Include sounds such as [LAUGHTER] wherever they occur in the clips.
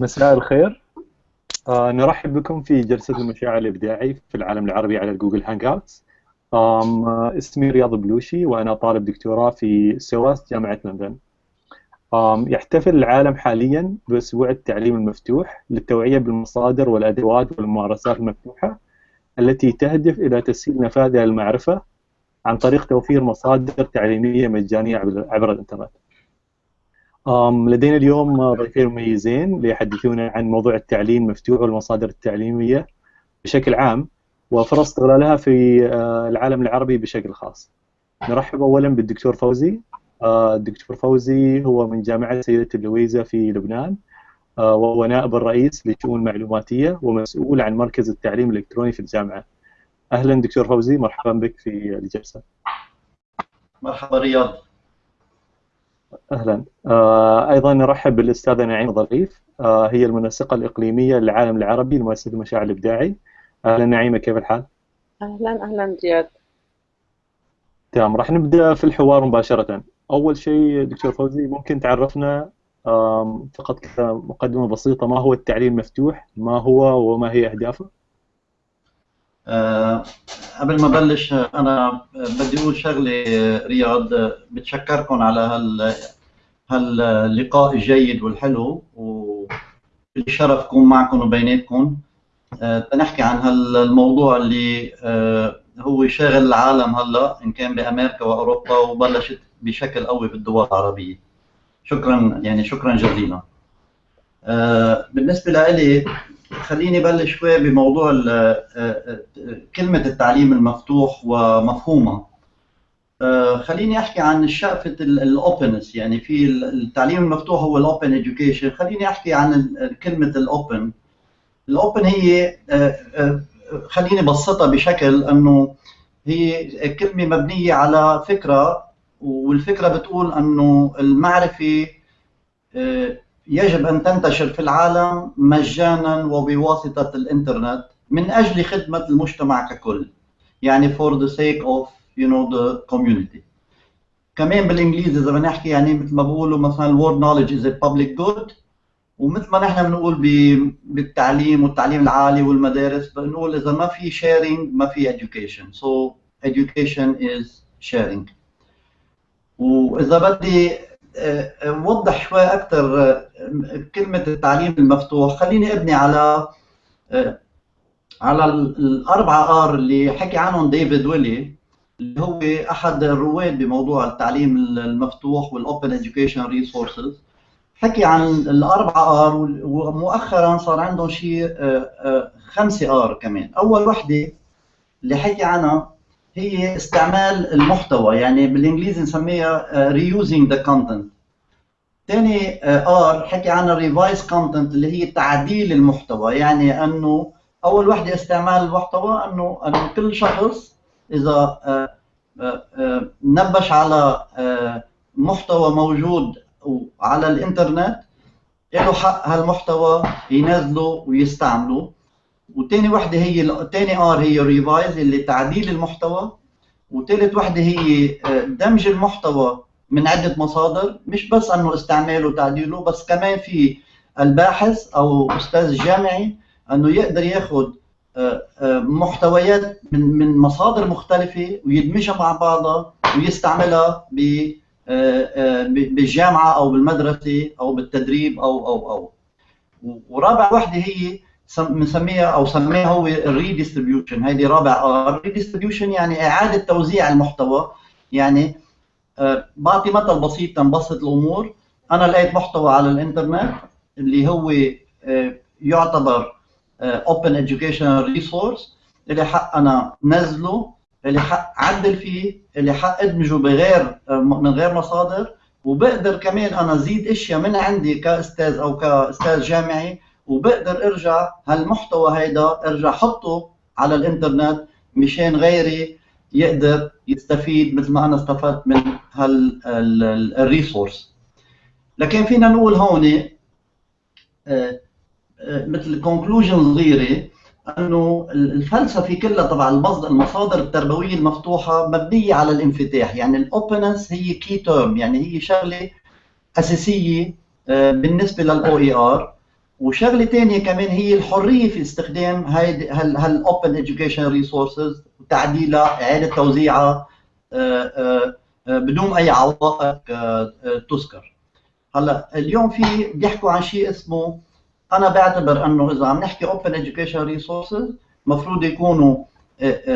مساء الخير. آه نرحب بكم في جلسة المشاع الإبداعي في العالم العربي على جوجل hangouts آه اسمي رياض بلوشي وأنا طالب دكتوراه في سواس جامعة لندن يحتفل العالم حاليا بأسبوع التعليم المفتوح للتوعية بالمصادر والأدوات والممارسات المفتوحة التي تهدف إلى تسهيل نفاذ المعرفة عن طريق توفير مصادر تعليمية مجانية عبر الإنترنت. لدينا اليوم ضيفين مميزين ليحدثونا عن موضوع التعليم المفتوح والمصادر التعليمية بشكل عام وفرص استغلالها في آه، العالم العربي بشكل خاص. نرحب اولا بالدكتور فوزي. آه، الدكتور فوزي هو من جامعة سيدة اللويزه في لبنان آه، وهو نائب الرئيس للشؤون المعلوماتيه ومسؤول عن مركز التعليم الإلكتروني في الجامعة. أهلا دكتور فوزي مرحبا بك في الجلسة. مرحبا رياض. أهلا آه أيضا نرحب بالأستاذة نعيمة ظريف آه هي المنسقة الإقليمية للعالم العربي لمؤسسة المشاعر الإبداعي أهلا نعيمة كيف الحال؟ أهلا أهلا زياد تمام راح نبدأ في الحوار مباشرة أول شيء دكتور فوزي ممكن تعرفنا فقط كذا مقدمة بسيطة ما هو التعليم المفتوح؟ ما هو وما هي أهدافه؟ أه قبل ما بلش أنا بدي أقول شغلة رياض بتشكركم على هال هاللقاء الجيد والحلو والشرف كون معكم وبيناتكم. أه تنحكي عن هالموضوع اللي أه هو شاغل العالم هلا إن كان بأمريكا وأوروبا وبلشت بشكل قوي بالدول العربية. شكرا يعني شكرا جزيلا. بالنسبة لي خليني بلش شوي بموضوع آه، آه، كلمة التعليم المفتوح ومفهومها. آه، خليني أحكي عن الشقفة ال openness يعني في التعليم المفتوح هو ال open education. خليني أحكي عن كلمة ال open ال open هي خليني بسطها بشكل إنه هي كلمة مبنية على فكرة والفكرة بتقول إنه المعرفة يجب أن تنتشر في العالم مجانا وبواسطة الإنترنت من أجل خدمة المجتمع ككل. يعني for the sake of you know the community. كمان بالإنجليزي إذا بدنا نحكي يعني مثل ما بقولوا مثلا word knowledge is a public good. ومثل ما نحن بنقول بالتعليم والتعليم العالي والمدارس بنقول إذا ما في sharing ما في education. So education is sharing. وإذا بدي وضح شوي أكثر كلمة التعليم المفتوح. خليني أبني على على الأربعة R اللي حكي عنهم ديفيد ويلي اللي هو أحد الرواد بموضوع التعليم المفتوح وال open education resources حكي عن الأربعة R ومؤخرا صار عندهم شيء خمسة R كمان. أول وحدة اللي حكي عنها هي استعمال المحتوى يعني بالإنجليزي نسميها uh, reusing the content. ثاني R uh, حكي عن revise content اللي هي تعديل المحتوى يعني أنه أول وحدة استعمال المحتوى أنه أنه كل شخص إذا uh, نبش على محتوى موجود على الإنترنت له حق هالمحتوى ينزله ويستعمله. وثاني وحدة هي ثاني R هي revise اللي تعديل المحتوى وثالث وحدة هي آه، دمج المحتوى من عدة مصادر مش بس إنه استعماله وتعديله بس كمان في الباحث أو أستاذ جامعي إنه يقدر ياخذ آه، آه، محتويات من من مصادر مختلفة ويدمجها مع بعضها ويستعملها بالجامعة أو بالمدرسة أو بالتدريب أو أو أو. ورابع وحدة هي بنسميها أو سميها هو ال redistribution هيدي رابع. ال redistribution يعني إعادة توزيع المحتوى. يعني آه، بعطي مثل بسيط تنبسط الأمور. أنا لقيت محتوى على الإنترنت اللي هو آه، يعتبر open educational resource اللي حق أنا نزله اللي حق عدل فيه اللي حق أدمجه بغير آه، من غير مصادر. وبقدر كمان أنا زيد أشياء من عندي كأستاذ أو كأستاذ جامعي وبقدر ارجع هالمحتوى هيدا ارجع حطه على الإنترنت مشان غيري يقدر يستفيد مثل ما أنا استفدت من هال resource لكن فينا نقول هون آه، آه، مثل conclusion صغيره إنه الفلسفة كلها تبع المصادر التربوية المفتوحة مبنية على الانفتاح. يعني ال openness هي key term يعني هي شغلة أساسية آه، بالنسبة لل OER وشغلة ثانية كمان هي الحرية في استخدام هاي هال open education resources وتعديلها إعادة توزيعها آه، آه، آه، بدون أي عوائق تذكر. هلا اليوم في بيحكوا عن شيء اسمه أنا بعتبر إنه إذا عم نحكي open education resources المفروض يكونوا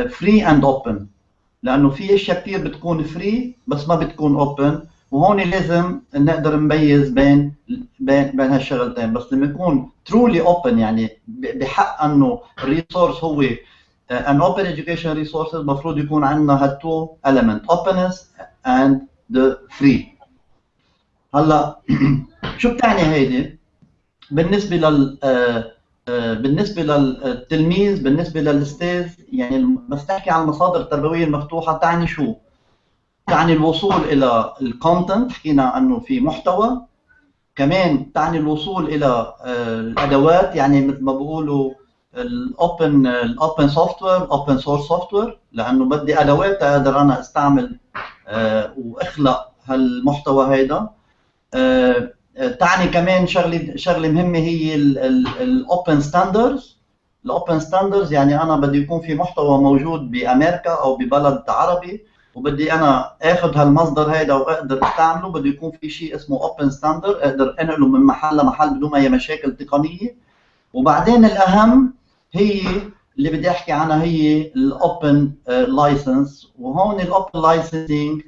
free and open لأنه في أشياء كثير بتكون free بس ما بتكون open وهون لازم نقدر نميز بين بين بين هالشغلتين. بس لما يكون truly open يعني بحق إنه ال resource هو an open education resources المفروض يكون عندنا هال two element openness and the free. هلأ [CLEARS THROAT] شو بتعني هيدي؟ بالنسبة لل آه، آه، بالنسبة للتلميذ بالنسبة للأستاذ يعني بس تحكي عن المصادر التربوية المفتوحة تعني شو؟ تعني الوصول إلى ال content حكينا عنه في محتوى. كمان تعني الوصول إلى آه، الأدوات يعني مثل ما بيقولوا ال open ال open software open source software لأنه بدي أدوات أقدر أنا أستعمل آه، وأخلق هالمحتوى هيدا. آه، تعني كمان شغلة شغلة مهمة هي ال open standards ال open standards يعني أنا بدي يكون في محتوى موجود بأمريكا أو ببلد عربي. وبدي أنا آخذ هالمصدر هيدا وأقدر أستعمله. بده يكون في شيء اسمه open standard أقدر أنقله من محل لمحل بدون أي مشاكل تقنية. وبعدين الأهم هي اللي بدي أحكي عنها هي ال open license وهون ال open licensing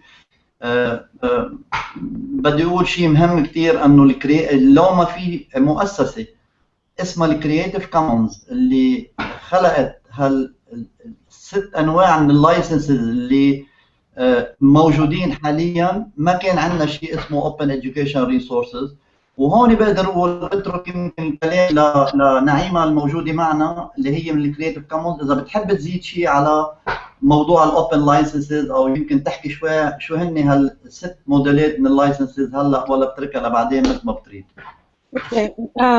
بدي أقول شيء مهم كثير إنه لو ما في مؤسسة اسمها الـ Creative Commons اللي خلقت هالست أنواع من ال licenses اللي موجودين حاليا. ما كان عندنا شيء اسمه open education resources وهون بقدر أقول بترك يمكن الكلام لنعيمة الموجودة معنا اللي هي من ال Creative Commons إذا بتحب تزيد شيء على موضوع ال open licenses أو يمكن تحكي شوي شو هن هالست موديلات من اللايسنسز هلأ ولا بتركها لبعدين مثل ما بتريد. آه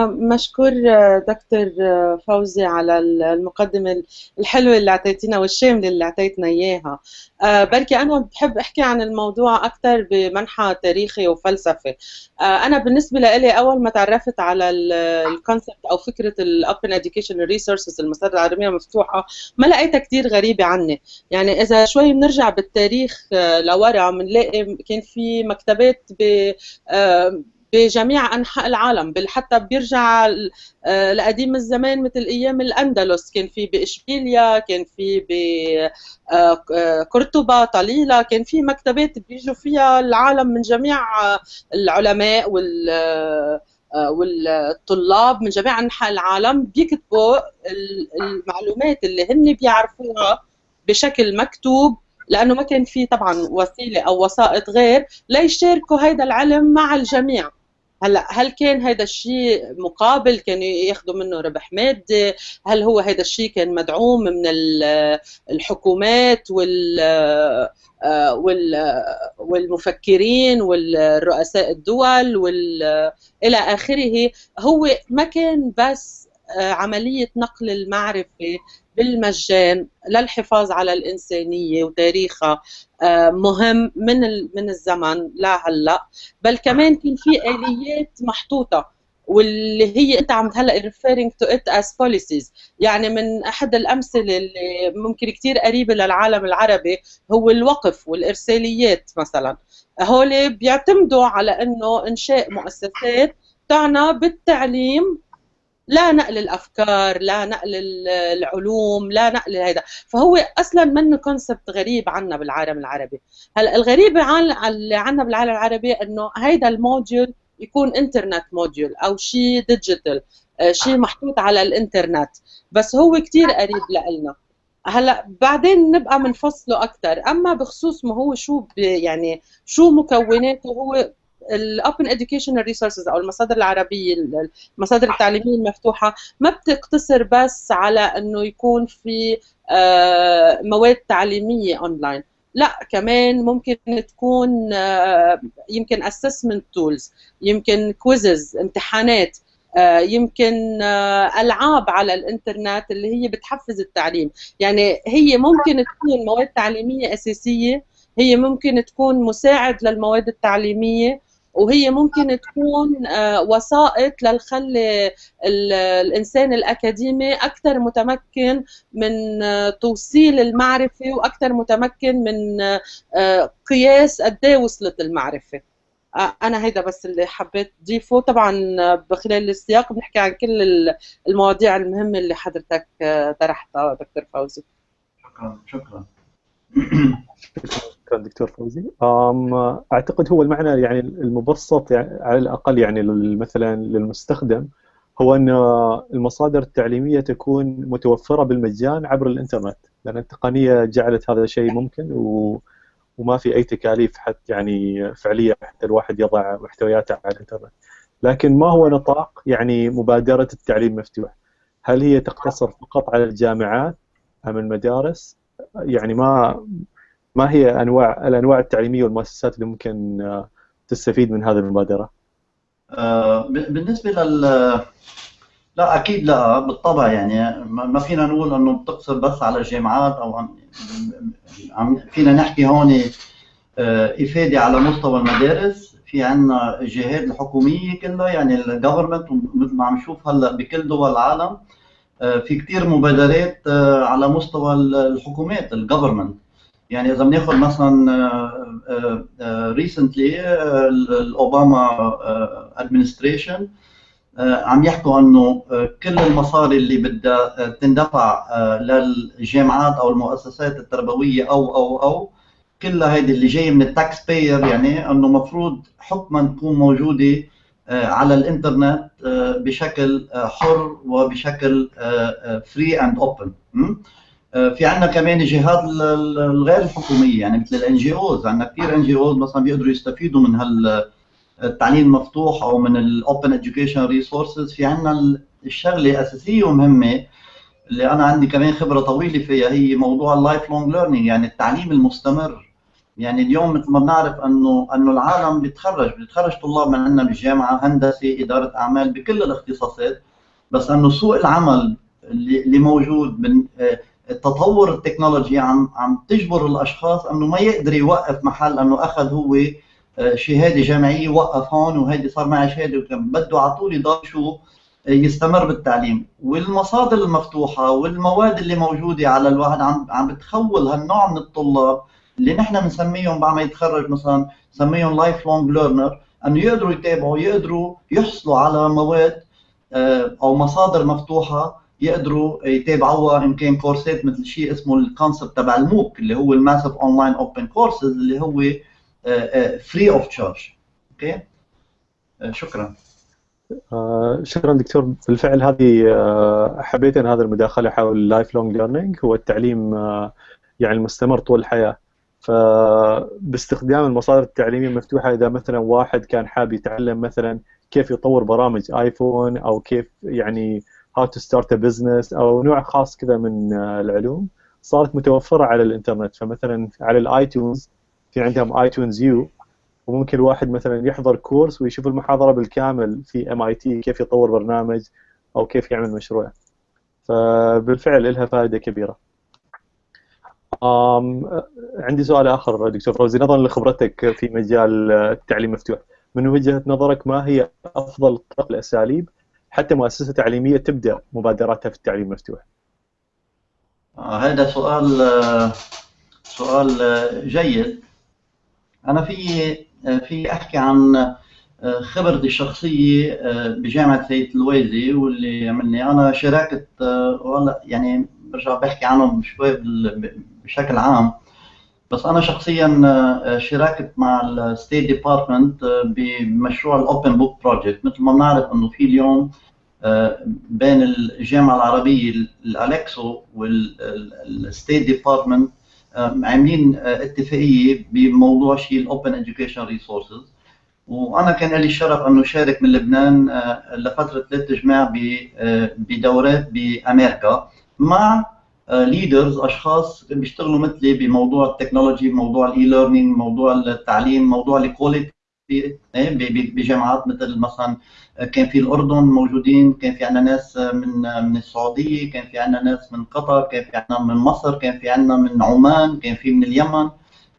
مشكور آه، دكتور آه، فوزي على المقدمة الحلوة اللي أعطيتينا والشامله اللي أعطيتنا إياها. آه بركي أنا بحب أحكي عن الموضوع أكثر بمنحى تاريخي وفلسفي. آه أنا بالنسبة لي أول ما تعرفت على ال concept أو فكرة ال open education resources المصادر العالمية المفتوحة ما لقيتها كثير غريبة عني. يعني إذا شوي بنرجع بالتاريخ آه لورا بنلاقي كان في مكتبات ب آه بجميع أنحاء العالم بل حتى بيرجع آه، لقديم الزمان مثل أيام الأندلس. كان في بإشبيليا كان في بقرطبه آه، طليلة كان في مكتبات بيجوا فيها العالم من جميع العلماء وال آه، والطلاب من جميع أنحاء العالم بيكتبوا المعلومات اللي هن بيعرفوها بشكل مكتوب. لأنه ما كان في طبعا وسيلة أو وسائط غير ليشاركوا هذا العلم مع الجميع. هلا هل كان هذا الشيء مقابل كانوا ياخذوا منه ربح مادي؟ هل هو هذا الشيء كان مدعوم من الحكومات وال والمفكرين والرؤساء الدول وال إلى آخره؟ هو ما كان بس عملية نقل المعرفة بالمجان للحفاظ على الإنسانية وتاريخها آه، مهم من من الزمن لهلا بل كمان كان في آليات محطوطة واللي هي أنت عم هلأ referring to it as policies. يعني من أحد الأمثلة اللي ممكن كثير قريبة للعالم العربي هو الوقف والإرساليات مثلا. هول بيعتمدوا على إنه إنشاء مؤسسات تعنى بالتعليم لا نقل الأفكار لا نقل العلوم لا نقل هذا فهو أصلا منه concept غريب عنا بالعالم العربي. هلأ الغريب اللي عنا بالعالم العربي إنه هيدا ال module يكون internet module أو شيء digital شيء محطوط على الإنترنت. بس هو كثير قريب لنا هلأ بعدين نبقى بنفصله أكثر أما بخصوص ما هو شو يعني شو مكوناته هو ال open educational resources أو المصادر العربية المصادر التعليمية المفتوحة ما بتقتصر بس على إنه يكون في آه، مواد تعليمية اونلاين لا كمان ممكن تكون آه، يمكن assessment tools يمكن quizzes امتحانات آه، يمكن ألعاب على الإنترنت اللي هي بتحفز التعليم. يعني هي ممكن تكون مواد تعليمية أساسية هي ممكن تكون مساعد للمواد التعليمية وهي ممكن تكون آه، وسائط للخلي الإنسان الأكاديمي أكثر متمكن من آه، توصيل المعرفة وأكثر متمكن من آه، قياس قد إيه وصلت المعرفة. أنا هيدا بس اللي حبيت ضيفه. طبعا بخلال السياق بنحكي عن كل المواضيع المهمة اللي حضرتك طرحتها دكتور فوزي. شكرا شكرا. [CLEARS THROAT] شكرا دكتور فوزي. أعتقد هو المعنى يعني المبسط يعني على الأقل يعني مثلا للمستخدم هو أن المصادر التعليمية تكون متوفرة بالمجان عبر الإنترنت. لأن التقنية جعلت هذا الشيء ممكن و وما في أي تكاليف حتى يعني فعلية حتى الواحد يضع محتوياته على الإنترنت. لكن ما هو نطاق يعني مبادرة التعليم مفتوح؟ هل هي تقتصر فقط على الجامعات أم المدارس؟ يعني ما ما هي انواع الأنواع التعليمية والمؤسسات اللي ممكن آه، تستفيد من هذه المبادرة؟ آه، بالنسبة لل لا أكيد لا بالطبع يعني ما فينا نقول إنه بتقصر بس على الجامعات أو عم فينا نحكي هون آه، إفادة على مستوى المدارس في عندنا الجهات الحكومية كلها يعني الجفرمنت مثل ما عم نشوف هلأ بكل دول العالم في كثير مبادرات على مستوى الحكومات ال government يعني إذا بناخذ مثلا recently ال Obama administration عم يحكوا إنه كل المصاري اللي بدها تندفع للجامعات أو المؤسسات التربوية أو أو أو كلها هيدي اللي جاية من ال tax payer يعني إنه المفروض حكما تكون موجودة على الإنترنت بشكل حر وبشكل free and open آه، في عندنا كمان الجهات الغير الحكومية يعني مثل ال NGOs عندنا كثير NGOs مثلا بيقدروا يستفيدوا من هالتعليم المفتوح أو من ال open education resources في عندنا الشغلة أساسية ومهمة اللي أنا عندي كمان خبرة طويلة فيها هي موضوع ال lifelong learning يعني التعليم المستمر. يعني اليوم مثل ما بنعرف انه إنه العالم بيتخرج بيتخرج طلاب من عندنا بالجامعة هندسة إدارة أعمال بكل الاختصاصات. بس إنه سوق العمل اللي موجود من آه، التطور التكنولوجي عم عم تجبر الأشخاص إنه ما يقدر يوقف محل إنه أخذ هو آه، شهادة جامعية وقف هون وهيدي صار معي شهادة وكم بده على طول يضل شو آه، يستمر بالتعليم. والمصادر المفتوحة والمواد اللي موجودة على الواحد عم عم بتخول هالنوع من الطلاب اللي نحن بنسميهم بعد ما يتخرج مثلا نسميهم lifelong learner إنه يقدروا يتابعوا يقدروا يحصلوا على مواد آه، أو مصادر مفتوحة يقدروا يتابعوها. إن كان course ات مثل شيء اسمه ال concept تبع ال MOOC اللي هو ال massive online open courses اللي هو free of charge okay شكرا. آه شكرا دكتور. بالفعل هذه آه حبيت إن هذا المداخلة حول ال lifelong learning هو التعليم آه يعني المستمر طول الحياة. فباستخدام المصادر التعليمية المفتوحة إذا مثلا واحد كان حاب يتعلم مثلا كيف يطور برامج iPhone أو كيف يعني how to start a business أو نوع خاص كذا من آه، العلوم صارت متوفرة على الإنترنت. فمثلا على ال iTunes في عندهم iTunes U وممكن الواحد مثلا يحضر course ويشوف المحاضرة بالكامل في MIT كيف يطور برنامج أو كيف يعمل مشروع. فبالفعل لها فائدة كبيرة. أم عندي سؤال آخر دكتور فوزي نظرا لخبرتك في مجال التعليم المفتوح من وجهة نظرك ما هي أفضل الاساليب حتى مؤسسة تعليمية تبدأ مبادراتها في التعليم المفتوح؟ آه هذا سؤال آه سؤال آه جيد. أنا في في أحكي عن خبرتي الشخصية بجامعة سيد اللويزة واللي عملني أنا شاركت والله يعني برجع بحكي عنهم شوي بشكل عام. بس أنا شخصيا آه، شاركت مع ال State Department آه، بمشروع ال Open Book Project مثل ما بنعرف إنه في اليوم آه، بين الجامعة العربية الالكسو وال State Department عاملين اتفاقية بموضوع شيء ال open education resources وأنا كان لي الشرف إنه شارك من لبنان لفترة ثلاث جماع بدورات بأمريكا مع leaders أشخاص بيشتغلوا مثلي بموضوع ال technology بموضوع ال e-learning موضوع التعليم موضوع ال quality بجامعات مثل مثلا كان في الأردن موجودين كان في عندنا ناس من من السعودية كان في عندنا ناس من قطر كان في عندنا من مصر كان في عندنا من عمان كان في من اليمن.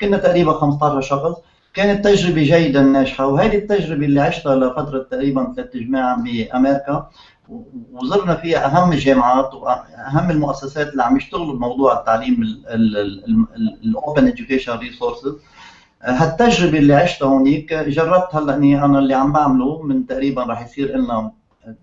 كنا تقريبا 15 شخص. كانت تجربة جيدا ناجحة وهذه التجربة اللي عشتها لفترة تقريبا ثلاث جماع بأمريكا. وزرنا فيها أهم الجامعات وأهم المؤسسات اللي عم يشتغلوا بموضوع التعليم ال open education resources هالتجربة اللي عشتها هونيك جربت هلا اني أنا اللي عم بعمله من تقريبا رح يصير لنا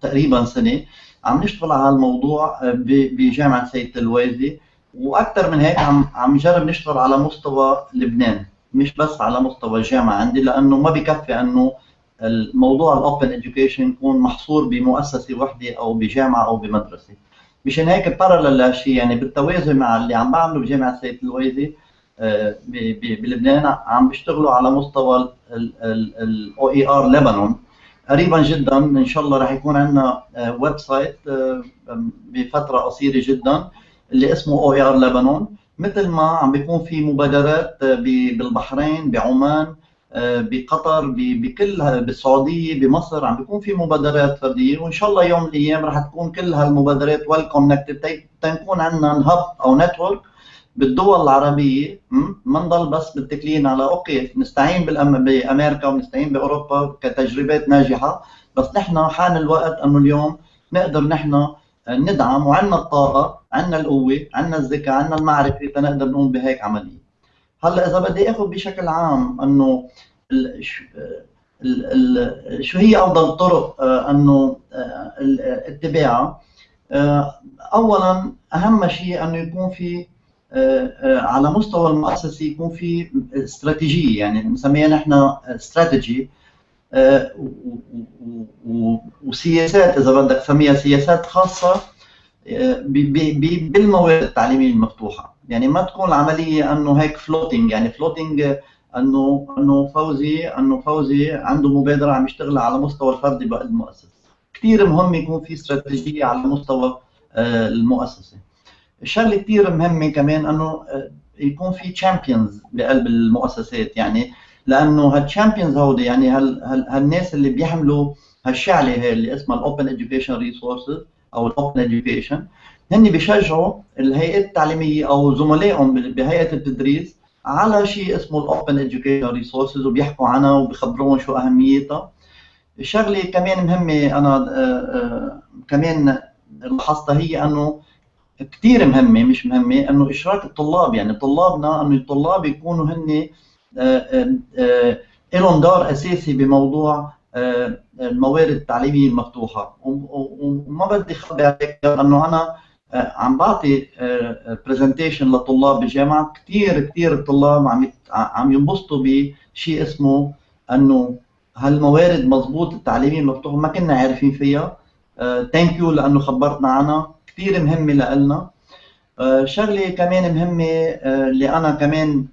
تقريبا سنة. عم نشتغل على هالموضوع بجامعة سيد اللويزة وأكثر من هيك عم عم نجرب نشتغل على مستوى لبنان مش بس على مستوى الجامعة عندي لأنه ما بكفي إنه الموضوع ال open education يكون محصور بمؤسسة وحدة أو بجامعة أو بمدرسة. مشان هيك parallel لهالشيء يعني بالتوازي مع اللي عم بعمله بجامعة سيد اللويزة آه، بلبنان عم بيشتغلوا على مستوى ال OER لبنان قريبا جدا إن شاء الله راح يكون عندنا website بفترة قصيرة جدا اللي اسمه OER لبنان مثل ما عم بيكون في مبادرات آه، بالبحرين بعمان آه، بقطر بكل بالسعوديه بمصر عم بيكون في مبادرات فردية وإن شاء الله يوم من الأيام رح تكون كل هالمبادرات well connected تنكون عندنا hub أو network بالدول العربية ما نضل بس متكلين على okay نستعين بأمريكا ونستعين بأوروبا كتجربات ناجحة بس نحن حان الوقت أنه اليوم نقدر نحن ندعم وعندنا الطاقة عندنا القوة عندنا الذكاء عندنا المعرفة لنقدر نقوم بهيك عملية. هلا إذا بدي آخذ بشكل عام إنه شو هي أفضل الطرق آه، إنه آه، اتباعها آه، اولا أهم شيء إنه يكون في على مستوى المؤسسة يكون في استراتيجية يعني بنسميها نحن استراتيجي وسياسات إذا بدك تسميها سياسات خاصة بالموارد التعليمية المفتوحة. يعني ما تكون العملية أنه هيك floating يعني floating أنه أنه فوزي أنه فوزي عنده مبادرة عم يشتغل على مستوى الفردي بقى المؤسسة. كثير مهم يكون في استراتيجية على مستوى آه، المؤسسة. الشغله كثير مهمة كمان أنه آه، يكون في champions بقلب المؤسسات يعني لأنه هال champions هودي يعني هال هالناس اللي بيحملوا هالشعله هي اللي اسمها ال open education resources أو ال open education. هن بيشجعوا الهيئات التعليمية أو زملائهم بهيئة التدريس على شيء اسمه ال open education resources وبيحكوا عنها وبيخبروهم شو أهميتها. الشغله كمان مهمة أنا آه، آه، كمان لاحظتها هي إنه كثير مهمة مش مهمة إنه إشراك الطلاب يعني طلابنا إنه الطلاب يكونوا هن آه، لهم دور أساسي بموضوع الموارد التعليمية المفتوحة. وما بدي أخبي عليك انه أنا عم بعطي برزنتيشن لطلاب بالجامعة كثير كثير الطلاب عم عم ينبسطوا بشيء اسمه إنه هالموارد مضبوط التعليمية المفتوحه ما كنا عارفين فيها. thank you لأنه خبرتنا عنها. كثير مهمة لنا شغلة كمان مهمة اللي أنا كمان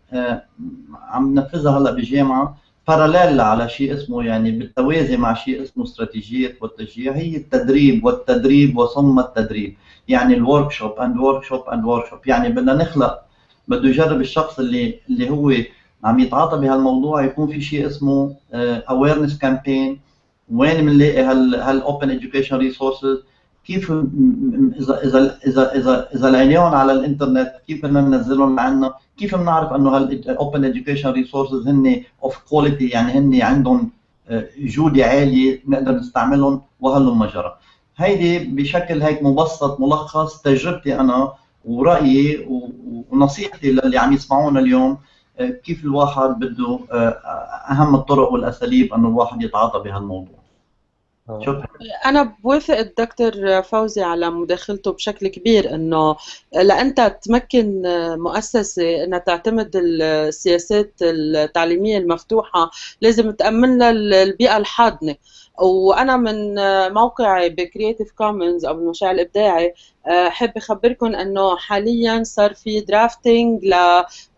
عم نفذها هلأ بالجامعة. parallel على شيء اسمه يعني بالتوازي مع شيء اسمه استراتيجيات والتشجيع هي التدريب والتدريب وثم التدريب. يعني ال workshop and workshop and workshop يعني بدنا نخلق بده يجرب الشخص اللي اللي هو عم يتعاطى بهالموضوع يكون في شيء اسمه awareness campaign وين بنلاقي هال هال open education resources كيف اذا اذا اذا اذا إذا لقيناهم على الإنترنت كيف بدنا ننزلهم لعنا كيف بنعرف إنه هال open education resources هن of quality يعني هن عندهم آه، جودة عالية نقدر نستعملهم وهلم جرى هيدي بشكل هيك مبسط ملخص تجربتي أنا ورأيي ونصيحتي للي عم يسمعونا اليوم آه، كيف الواحد بده آه، أهم الطرق والأساليب إنه الواحد يتعاطى بهالموضوع. شكرا أنا بوافق الدكتور فوزي على مداخلته بشكل كبير إنه لأنت تمكن مؤسسة إنها تعتمد السياسات التعليمية المفتوحة لازم تأمن لها البيئة الحاضنة. وأنا من موقعي ب Creative Commons أو بالمشروع الإبداعي أحب أخبركم إنه حاليا صار في drafting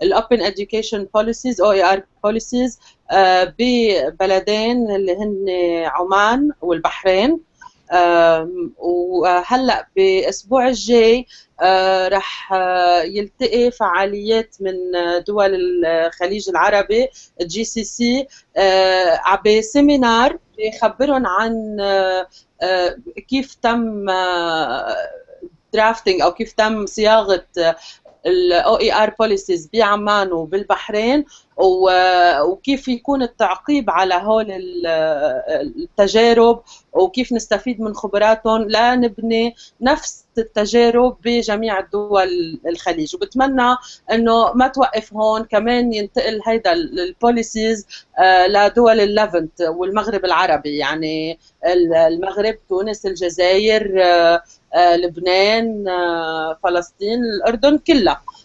لل open education policies أو OER policies ببلدين اللي هن عمان والبحرين. وهلأ بالاسبوع الجاي آه، رح آه، يلتقي فعاليات من دول الخليج العربي ال GCC ب seminar بيخبرهم عن آه، كيف تم drafting أو كيف تم صياغة ال OER policies بعمان وبالبحرين وكيف يكون التعقيب على هول التجارب وكيف نستفيد من خبراتهم. لنبني نفس التجارب بجميع الدول الخليج. وبتمنى إنه ما توقف هون كمان ينتقل هيدا ال policies آه، لدول ال Levant والمغرب العربي. يعني المغرب تونس الجزائر آه، لبنان فلسطين الأردن كلها. آه،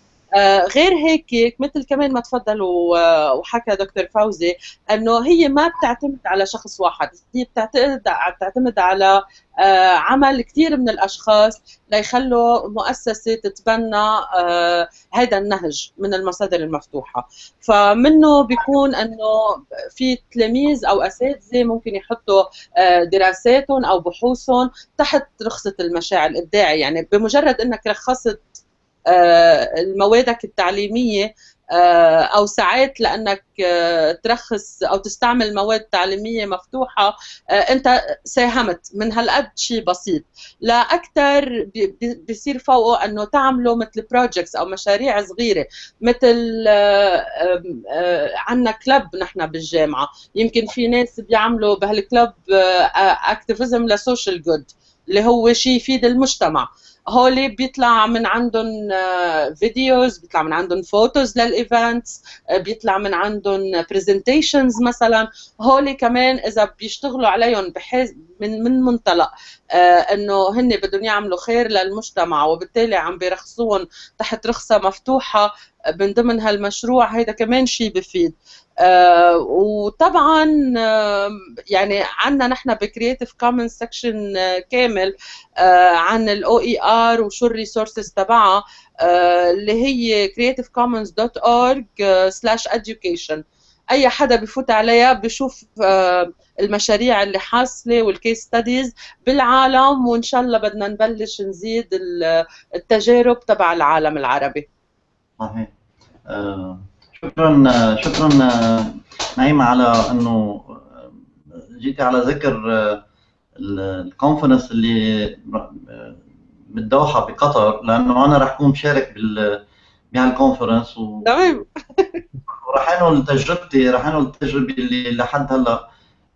غير هيك مثل كمان ما تفضل وحكى دكتور فوزي إنه هي ما بتعتمد على شخص واحد هي بتعتمد بتعتمد على آه، عمل كثير من الأشخاص ليخلوا مؤسسة تتبنى هذا آه، النهج من المصادر المفتوحة. فمنه بيكون إنه في تلاميذ أو أساتذة ممكن يحطوا دراساتهم أو بحوثهم تحت رخصة المشاع الابداعي يعني بمجرد إنك رخصت آه، موادك التعليمية آه، أو ساعات لأنك آه، ترخص أو تستعمل مواد تعليمية مفتوحة أنت ساهمت. من هالقد شيء بسيط. لا أكثر بيصير فوقه إنه تعملوا مثل بروجكتس أو مشاريع صغيرة. مثل عندنا club نحن بالجامعة. يمكن في ناس بيعملوا بهال club activism ل social good اللي هو شيء يفيد المجتمع. هولي بيطلع من عندهم videos بيطلع من عندهم photos لل events بيطلع من عندهم presentations مثلا. هولي كمان إذا بيشتغلوا عليهم بحيث من من منطلق آه، إنه هن بدهم يعملوا خير للمجتمع وبالتالي عم بيرخصوهم تحت رخصة مفتوحة. من ضمن هالمشروع هيدا كمان شيء بفيد. آه وطبعا آه يعني عندنا نحن ب Creative Commons section كامل آه عن ال OER وشو ال resources تبعها آه اللي هي creativecommons.org/education أي حدا بفوت عليها بشوف آه المشاريع اللي حاصلة وال case studies بالعالم وإن شاء الله بدنا نبلش نزيد التجارب تبع العالم العربي. صحيح. آه شكرا شكرا نعيمة على أنه جيتي على ذكر الكونفرنس اللي بالدوحه بقطر لأنه أنا رح أكون مشارك بال بهالكونفرنس و تمام. [LAUGHS] ورح أنقل تجربتي رح أنقل التجربة اللي لحد هلأ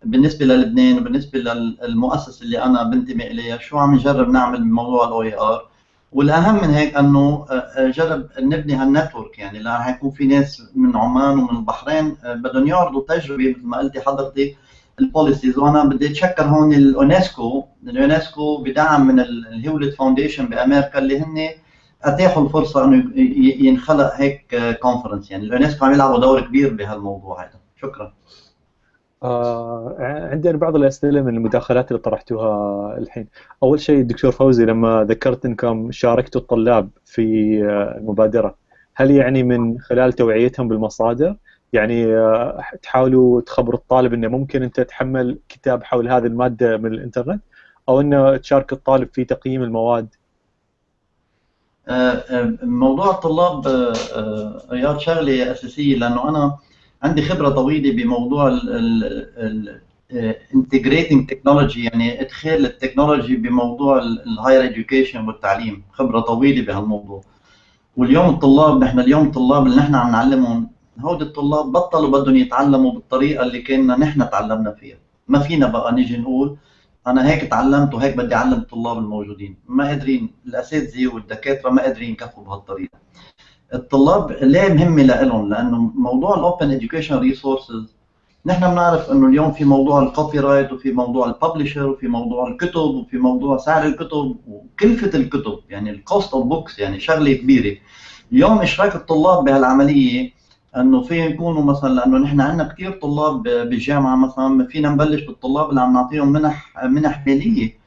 بالنسبة للبنان وبالنسبة للمؤسسة اللي أنا بنتمي إليها شو عم نجرب نعمل بموضوع ال OER والأهم من هيك أنه آه، آه، جرب نبني هال network. يعني لأن حيكون في ناس من عمان ومن البحرين آه، بدهم يعرضوا تجربة مثل ما قلتي حضرتك ال policies. وأنا بدي أتشكر هون اليونسكو. اليونسكو بدعم من ال Hewlett Foundation بأمريكا اللي هن أتاحوا الفرصة إنه ينخلق هيك conference يعني اليونسكو عم يلعبوا دور كبير بهالموضوع هذا شكرا. آه عندي بعض الأسئلة من المداخلات اللي طرحتوها الحين. أول شيء الدكتور فوزي لما ذكرت إنكم شاركتوا الطلاب في آه، المبادرة، هل يعني من خلال توعيتهم بالمصادر؟ يعني آه تحاولوا تخبروا الطالب إنه ممكن أنت تحمل كتاب حول هذه المادة من الإنترنت أو إنه تشارك الطالب في تقييم المواد؟ آه، موضوع الطلاب رياض شغله أساسية لأنه أنا عندي خبرة طويلة بموضوع integrating technology يعني إدخال ال technology بموضوع ال higher education والتعليم. خبرة طويلة بهالموضوع. واليوم الطلاب نحن اليوم الطلاب اللي نحن عم نعلمهم هودي الطلاب بطلوا بدهم يتعلموا بالطريقة اللي كنا نحن تعلمنا فيها. ما فينا بقى نيجي نقول أنا هيك تعلمت وهيك بدي أعلم الطلاب الموجودين. ما قادرين الأساتذة والدكاترة ما قادرين يكفوا بهالطريقة. الطلاب ليه مهمة لهم؟ لأنه موضوع ال open education resources نحن بنعرف إنه اليوم في موضوع ال copyright وفي موضوع ال publisher وفي موضوع الكتب وفي موضوع سعر الكتب وكلفة الكتب يعني ال cost of books يعني شغلة كبيرة. اليوم اشراك الطلاب بهالعملية؟ إنه في يكونوا مثلا لأنه نحن عندنا كثير طلاب بالجامعة مثلا فينا نبلش بالطلاب اللي عم نعطيهم منح منح مالية.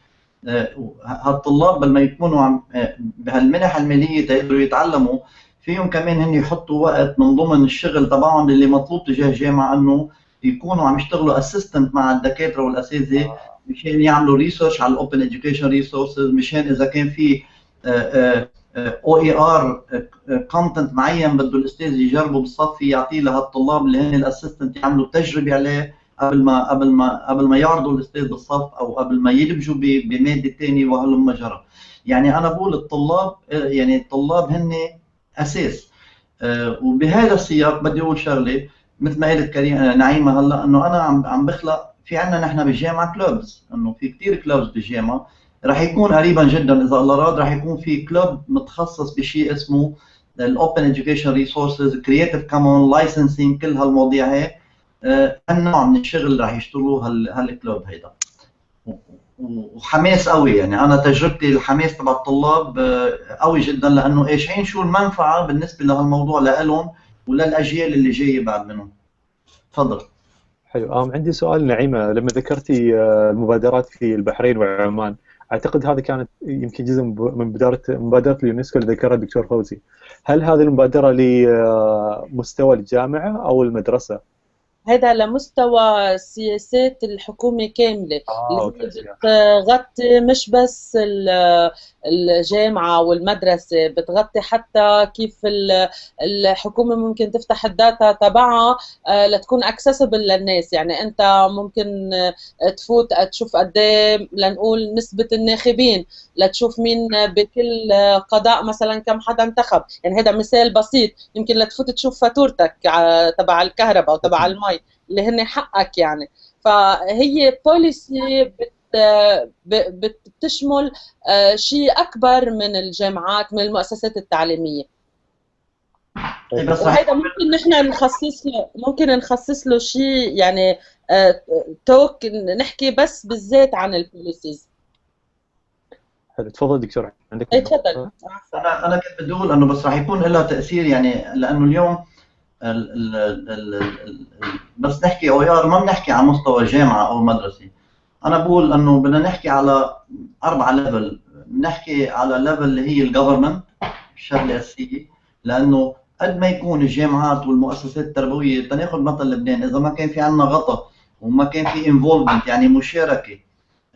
آه، هالطلاب بدل ما يكونوا عم آه، بهالمنح المالية تقدروا يتعلموا فيهم كمان هن يحطوا وقت من ضمن الشغل تبعهم اللي مطلوب تجاه الجامعة إنه يكونوا عم يشتغلوا assistant مع الدكاترة والأساتذة مشان يعملوا research على ال open education resources مشان إذا كان في OER content معين بده الأستاذ يجربه بالصف يعطيه لهالطلاب اللي هن ال assistant يعملوا تجربة عليه قبل ما قبل ما قبل ما يعرضوا الأستاذ بالصف أو قبل ما يبلشوا بمادة ثانية وهلم جرى. يعني أنا بقول الطلاب يعني الطلاب هن أساس. آه، وبهذا السياق بدي أقول شغلة مثل ما قالت كريم نعيمة هلأ إنه أنا عم عم بخلق في عندنا نحن بالجامعة clubs إنه في كثير clubs بالجامعة رح يكون قريبا جدا إذا الله راد رح يكون في club متخصص بشيء اسمه ال open education resources creative common licensing كل هالمواضيع هي هالنوع من الشغل رح يشتغلوه هال club هيدا. وحماس قوي. يعني أنا تجربتي الحماس تبع الطلاب آه، قوي جدا لأنه إيش؟ شو المنفعة بالنسبة لهالموضوع لهم وللأجيال اللي جاية بعد منهم. تفضل. حلو. عندي سؤال نعيمة لما ذكرتي آه، المبادرات في البحرين وعمان أعتقد هذه كانت يمكن جزء من مبادرة مبادرة اليونسكو اللي ذكرها الدكتور فوزي. هل هذه المبادرة لمستوى الجامعة أو المدرسة؟ هذا لمستوى سياسات الحكومة كاملة. آه، اللي بتغطي مش بس الجامعة والمدرسة بتغطي حتى كيف الحكومة ممكن تفتح ال data تبعها آه، لتكون accessible للناس. يعني أنت ممكن تفوت تشوف قد إيه لنقول نسبة الناخبين لتشوف مين بكل قضاء مثلا كم حدا انتخب. يعني هذا مثال بسيط. يمكن لتفوت تشوف فاتورتك تبع الكهرباء أو تبع المي اللي هن حقك يعني. فهي policy بتشمل آه، شيء أكبر من الجامعات من المؤسسات التعليمية. طيب، وهذا ممكن نحن نخصص له ممكن نخصص له شيء يعني talk آه، نحكي بس بالذات عن ال policies حلو تفضل دكتور. عندك اي تفضل. أنا أنا كنت بدي أقول إنه بس راح يكون لها تأثير يعني لأنه اليوم بس نحكي أو ما بنحكي على مستوى جامعة أو مدرسة. أنا بقول إنه بدنا نحكي على أربع level بنحكي على level اللي هي ال government الشغلة الاساسيه لأنه قد ما يكون الجامعات والمؤسسات التربوية تناخذ مثل لبنان. إذا ما كان في عندنا غطاء وما كان في involvement يعني مشاركة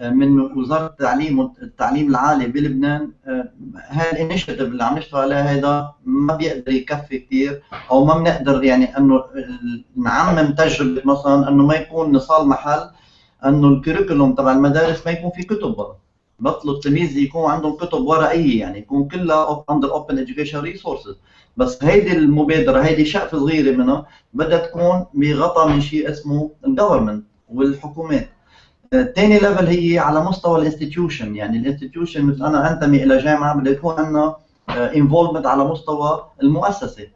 من وزارة التعليم والتعليم العالي بلبنان آه، هاي ال initiative اللي عم نشتغل عليها هيدا ما بيقدر يكفي كثير أو ما بنقدر يعني إنه نعمم تجربة مثلا إنه ما يكون نصل لمحل إنه ال curriculum تبع المدارس ما يكون في كتب ورق. بطلوا التلاميذ يكون عندهم كتب ورقيه يعني يكون كلها under open education resources بس هيدي المبادرة هيدي شقفة صغيرة منها بدها تكون بغطاء من شيء اسمه ال government والحكومات. ثاني level هي على مستوى ال institution يعني ال institution مثل أنا انتمي إلى جامعة بده يكون عندنا involvement على مستوى المؤسسة.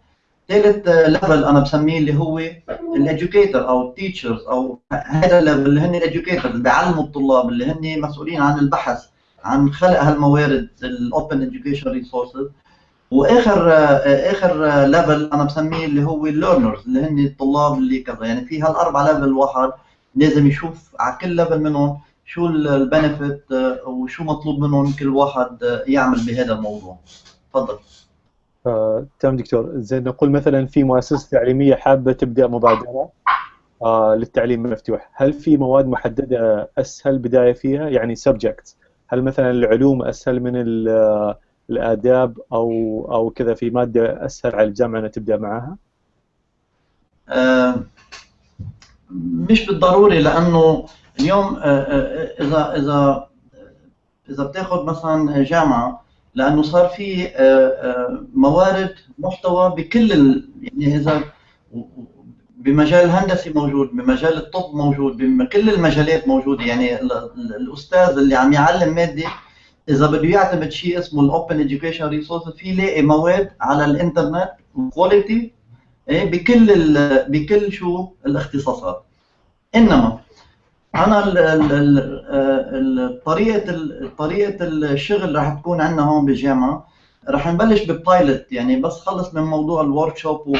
ثالث level أنا بسميه اللي هو ال educator أو ال teachers أو هذا ال level اللي هن ال educator اللي بيعلموا الطلاب اللي هن مسؤولين عن البحث عن خلق هالموارد ال open education resources وآخر آخر level أنا بسميه اللي هو ال learners اللي هن الطلاب اللي كذا. يعني في هالاربع level الواحد لازم يشوف على كل level منهم شو ال benefit آه، وشو مطلوب منهم كل واحد آه، يعمل بهذا الموضوع. تفضل. آه، تمام دكتور. زين نقول مثلا في مؤسسة تعليمية حابة تبدأ مبادرة آه للتعليم المفتوح. هل في مواد محددة أسهل بداية فيها؟ يعني subject هل مثلا العلوم أسهل من الآداب أو أو كذا؟ في مادة أسهل على الجامعة إنها تبدأ معها آه مش بالضروري لأنه اليوم آه، آه، إذا إذا إذا بتاخذ مثلا جامعة لأنه صار في آه، موارد محتوى بكل يعني إذا بمجال الهندسي موجود بمجال الطب موجود بكل المجالات موجودة. يعني الأستاذ اللي عم يعلم مادة إذا بده يعتمد شيء اسمه ال open education resource في يلاقي مواد على الإنترنت quality بكل بكل شو الاختصاصات. إنما أنا طريقة طريقة الشغل راح تكون عندنا هون بالجامعة راح نبلش ب pilot يعني بس خلص من موضوع ال workshop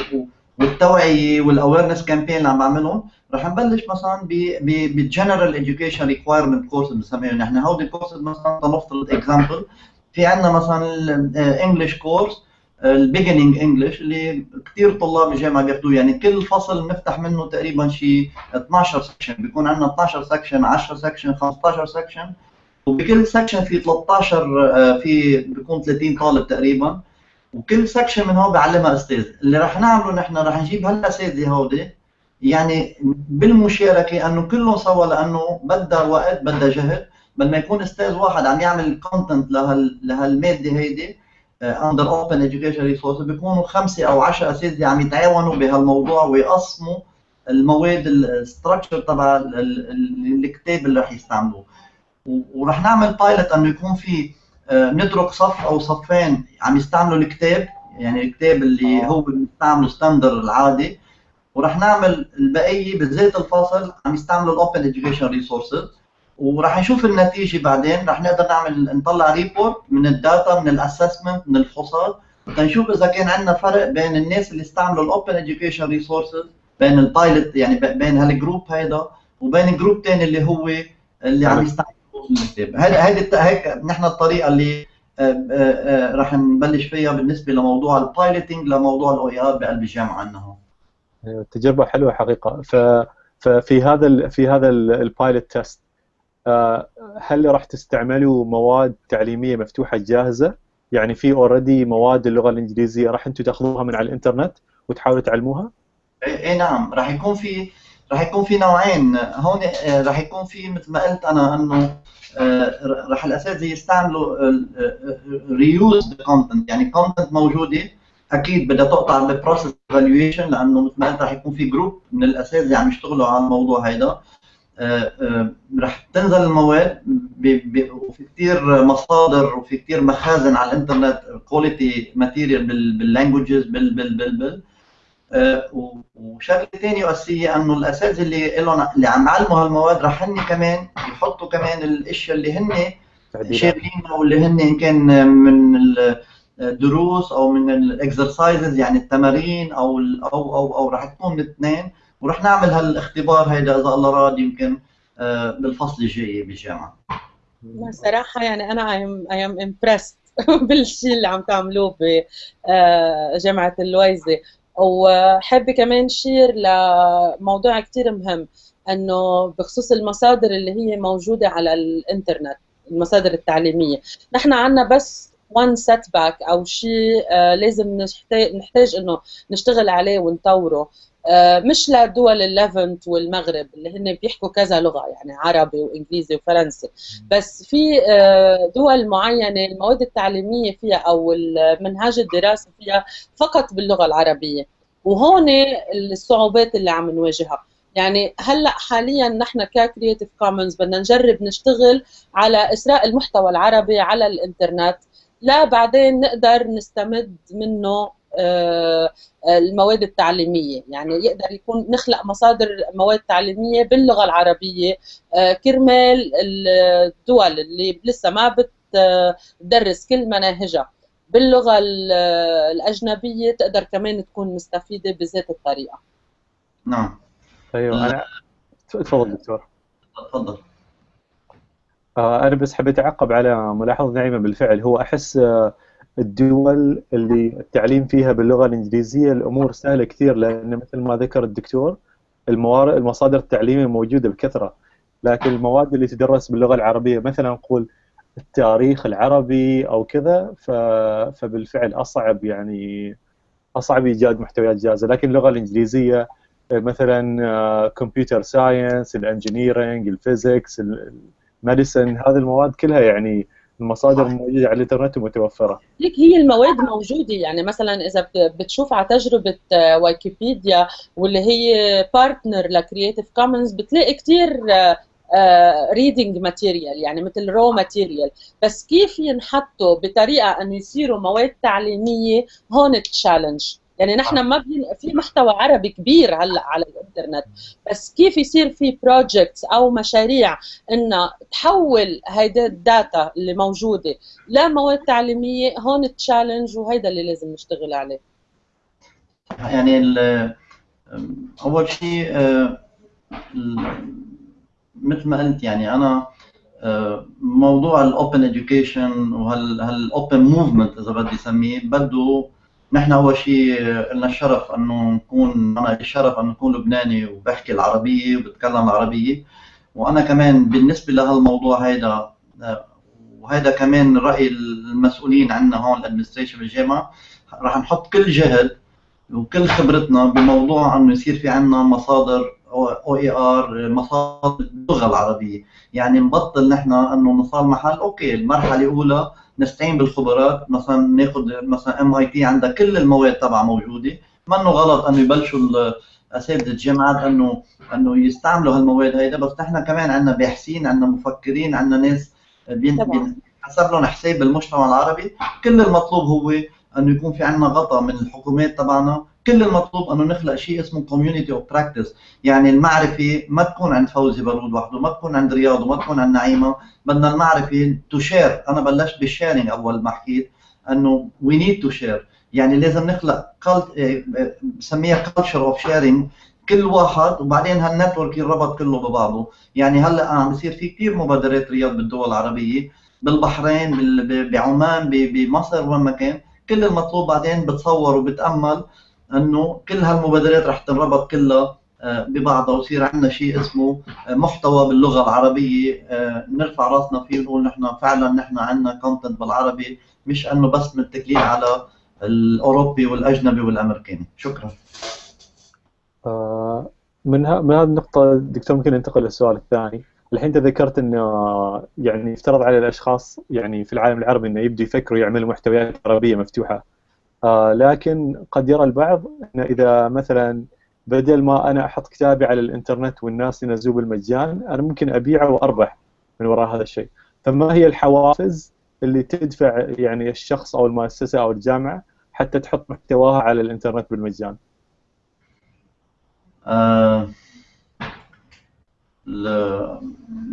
والتوعية وال awareness campaign اللي عم بعملهم. راح نبلش مثلا بال general education requirement courses بنسميهم. نحن هودي الكورسز مثلا لنفترض example في عندنا مثلا ال English course ال beginning English اللي كثير طلاب الجامعة بياخذوه يعني كل فصل بنفتح منه تقريبا شيء 12 section بيكون عندنا 12 section 10 section 15 section وبكل section في 13 آه، في بيكون 30 طالب تقريبا. وكل section من هون بيعلمها أستاذ. اللي رح نعمله نحن رح نجيب هالاساتذه هودي. يعني بالمشاركة انه كلهم سوا لأنه بدها وقت بدها جهد. بدنا يكون أستاذ واحد عم يعمل ال content لهال لهالمادة هيدي. under open education resource بيكونوا خمسة أو 10 أساتذة عم يتعاونوا بهالموضوع ويقسموا المواد ال structure تبع الكتاب اللي رح يستعملوه. ورح نعمل pilot إنه يكون في آه، نترك صف أو صفين عم يستعملوا الكتاب يعني الكتاب اللي هو بنستعمله standard العادي. ورح نعمل البقية بذات الفصل عم يستعملوا ال open education resources وراح نشوف النتيجة بعدين. رح نقدر نعمل نطلع report من ال data من ال assessment من الفحوصات. تنشوف إذا كان عندنا فرق بين الناس اللي استعملوا ال open education resources بين ال pilot يعني بين هال group هيدا وبين group ثاني اللي هو اللي عم يستعمل الكتاب هيدي هيك نحن الطريقة اللي آه، آه، آه، رح نبلش فيها بالنسبة لموضوع ال piloting لموضوع ال OER بقلب الجامعة عندنا أيوة، تجربة حلوة حقيقة. ف ففي هذا في هذا ال pilot test هل راح تستعملوا مواد تعليمية مفتوحة جاهزة؟ يعني في already مواد اللغة الإنجليزية راح أنتم تأخذوها من على الإنترنت وتحاولوا تعلموها؟ اي إيه، نعم. راح يكون في راح يكون في نوعين. هون راح يكون في مثل ما قلت أنا إنه آه، راح الأساتذة يستعملوا reuse content يعني content موجودة أكيد بدها تقطع بال process evaluation لأنه مثل ما قلت راح يكون في group من الأساتذة عم يشتغلوا على الموضوع هيدا. آه، آه، رح تنزل المواد وفي كثير مصادر وفي كثير مخازن على الإنترنت quality material بال languages بال بال بال بال. وشغلة ثانية اساسيه إنه الأساتذة اللي لهم اللي عم يعلموا هالمواد رح هن كمان يحطوا كمان الأشياء اللي هن شاغلينها واللي هن إن كان من الدروس أو من ال exercises يعني التمارين أو أو أو أو رح تكون الاثنين. ورح نعمل هالاختبار هيدا إذا الله راد يمكن آه، بالفصل الجاي بالجامعة صراحة يعني أنا I am impressed بالشيء اللي عم تعملوه بجامعة اللويزة وحابة كمان share لموضوع كتير مهم إنه بخصوص المصادر اللي هي موجودة على الإنترنت المصادر التعليمية. نحن عنا بس one setback أو شيء آه، لازم نحتاج, نحتاج إنه نشتغل عليه ونطوره. آه، مش لدول ال Levant والمغرب اللي هن بيحكوا كذا لغة يعني عربي وإنجليزي وفرنسي. بس في آه، دول معينة المواد التعليمية فيها أو منهاج الدراسه فيها فقط باللغة العربية. وهون الصعوبات اللي عم نواجهها. يعني هلأ حاليا نحن ك Creative Commons بدنا نجرب نشتغل على إثراء المحتوى العربي على الإنترنت. لبعدين نقدر نستمد منه آه، المواد التعليمية. يعني يقدر يكون نخلق مصادر مواد تعليمية باللغة العربية. آه، كرمال الدول اللي لسه ما بتدرس كل مناهجها باللغة الأجنبية تقدر كمان تكون مستفيدة بذات الطريقة. نعم. أيوه أنا تفضل دكتور. تفضل. آه، أنا بس حبيت أعقب على ملاحظة نعيمة بالفعل. هو أحس الدول اللي التعليم فيها باللغة الإنجليزية الأمور سهلة كثير لأن مثل ما ذكر الدكتور الموارد المصادر التعليمية موجودة بكثرة. لكن المواد اللي تدرس باللغة العربية مثلا نقول التاريخ العربي أو كذا فبالفعل أصعب يعني أصعب إيجاد محتويات جاهزة. لكن اللغة الإنجليزية مثلا computer science ال engineering ال physics ال medicine هذه المواد كلها يعني المصادر موجوده على الإنترنت ومتوفره ليك هي المواد موجودة يعني مثلا إذا بتشوف على تجربة آه، ويكيبيديا واللي هي partner ل Creative Commons بتلاقي كثير reading material يعني مثل raw material بس كيف ينحطوا بطريقة انه يصيروا مواد تعليمية؟ هون ال challenge يعني نحن ما في محتوى عربي كبير هلأ على الإنترنت بس كيف يصير في projects أو مشاريع انها تحول هيدا ال data اللي موجودة لمواد تعليمية هون ال challenge وهيدا اللي لازم نشتغل عليه؟ يعني أول شيء آه، مثل ما قلت يعني أنا آه، موضوع ال open education وهال open movement إذا بدي أسميه بده نحن أول شيء لنا الشرف انه نكون أنا الشرف انه نكون لبناني وبحكي العربية وبتكلم العربيه وأنا كمان بالنسبة لهالموضوع هيدا وهذا كمان رأي المسؤولين عندنا هون ال administration بالجامعة رح نحط كل جهد وكل خبرتنا بموضوع إنه يصير في عندنا مصادر OER مصادر اللغة العربية. يعني نبطل نحن إنه نستعمل okay المرحلة الأولى نستعين بالخبرات مثلا ناخذ مثلا MIT عندها كل المواد تبعها موجودة. منه غلط إنه يبلشوا أساتذة الجامعات انه إنه يستعملوا هالمواد هيدا بس نحن كمان عندنا باحثين عندنا مفكرين عندنا ناس حسب لهم حساب المجتمع العربي. كل المطلوب هو إنه يكون في عندنا غطاء من الحكومات تبعنا كل المطلوب أنه نخلق شيء اسمه community of practice يعني المعرفة ما تكون عند فوزي بارود وحده ما تكون عند رياض وما تكون عند نعيمة. بدنا المعرفة to share أنا بلشت بال sharing أول ما حكيت إنه we need to share يعني لازم نخلق بسميها culture of sharing كل واحد وبعدين هال network يربط كله ببعضه. يعني هلأ عم بصير في كثير مبادرات رياض بالدول العربية بالبحرين بعمان بمصر وين ما كان. كل المطلوب بعدين بتصور وبتأمل. انه كل هالمبادرات رح تنربط كلها آه، ببعضها ويصير عندنا شيء اسمه آه، محتوى باللغة العربية. آه، نرفع راسنا فيه ونقول نحن فعلا نحن عندنا كونتنت بالعربي مش إنه بس متكلين على الأوروبي والأجنبي والأمريكاني. شكرا. من من هذه النقطة دكتور ممكن ننتقل للسؤال الثاني، الحين أنت ذكرت إنه يعني يفترض على الأشخاص يعني في العالم العربي إنه يبدوا يفكروا يعملوا محتويات عربية مفتوحة. آه لكن قد يرى البعض انه إذا مثلا بدل ما أنا أحط كتابي على الإنترنت والناس ينزلوه بالمجان أنا ممكن أبيعه وأربح من وراء هذا الشيء. فما هي الحوافز اللي تدفع يعني الشخص أو المؤسسة أو الجامعة حتى تحط محتواها على الإنترنت بالمجان؟ آه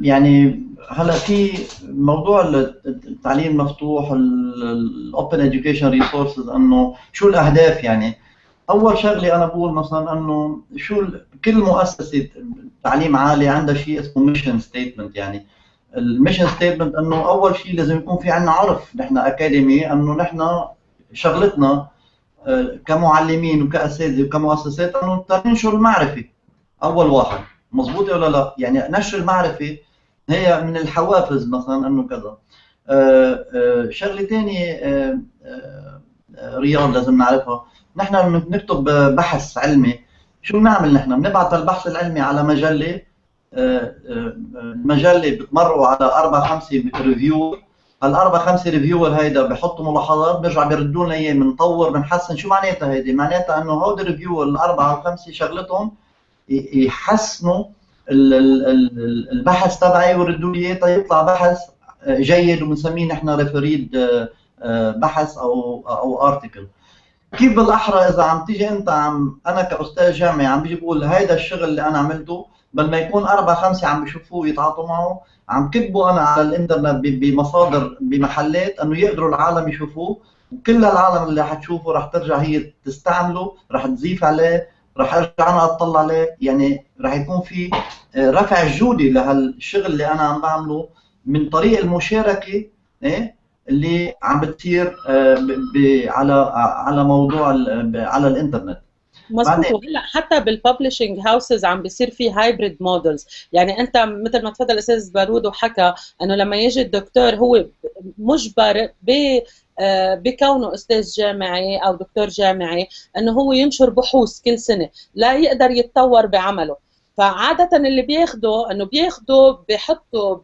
يعني هلا في موضوع التعليم المفتوح ال open education resources إنه شو الأهداف يعني؟ أول شغلة أنا بقول مثلا إنه شو كل مؤسسة تعليم عالي عندها شيء اسمه mission statement يعني. ال mission statement إنه أول شيء لازم يكون في عندنا عرف نحن academy إنه نحن شغلتنا آه، كمعلمين وكأساتذة وكمؤسسات إنه ننشر المعرفه أول واحد. مضبوطه ولا لا؟ يعني نشر المعرفه هي من الحوافز مثلا إنه كذا آه، آه، شغلة ثانية رياض لازم نعرفها نحن بنكتب بحث علمي شو بنعمل نحن؟ بنبعث البحث العلمي على مجلة المجله بتمروا على أربع خمسه ريفيو هالأربع خمسه reviewer هيدا بحطوا ملاحظات بيرجع بيردوا لنا إياه بنطور بنحسن شو معناتها هيدي؟ معناتها إنه هودي ال reviewer الاربعه أو خمسة شغلتهم يحسنوا البحث تبعي ويردوا لي إياه. يطلع بحث جيد وبنسميه نحن refereed بحث أو أو article كيف بالأحرى إذا عم تيجي أنت عم أنا كأستاذ جامعي عم بيجي بقول هيدا الشغل اللي أنا عملته بل ما يكون أربع خمسة عم بيشوفوه ويتعاطوا معه عم كتبوا أنا على الإنترنت بمصادر بمحلات إنه يقدروا العالم يشوفوه. وكل العالم اللي حتشوفه رح ترجع هي تستعمله رح تضيف عليه رح أرجع أنا أطلع عليه يعني رح يكون في آه، رفع الجوده لهالشغل اللي أنا عم بعمله من طريق المشاركة إيه؟ اللي عم بتصير آه، على على موضوع على الإنترنت. مظبوط. وهلأ حتى بال publishing houses عم بيصير في hybrid models يعني أنت مثل ما تفضل الاستاذ بارود وحكى إنه لما يجي الدكتور هو مجبر ب بكونه أستاذ جامعي أو دكتور جامعي إنه هو ينشر بحوث كل سنة لا يقدر يتطور بعمله. فعادة اللي بياخده إنه بياخده بحطه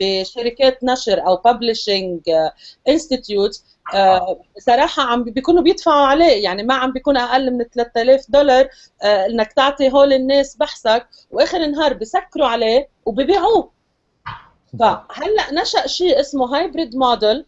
بشركات نشر أو publishing institute آه، صراحة عم بيكونوا بيدفعوا عليه. يعني ما عم بيكون أقل من 3000 دولار آه، إنك تعطي هول الناس بحثك وآخر النهار بسكروا عليه وببيعوه. [LAUGHS] فهلأ نشأ شيء اسمه هايبريد موديل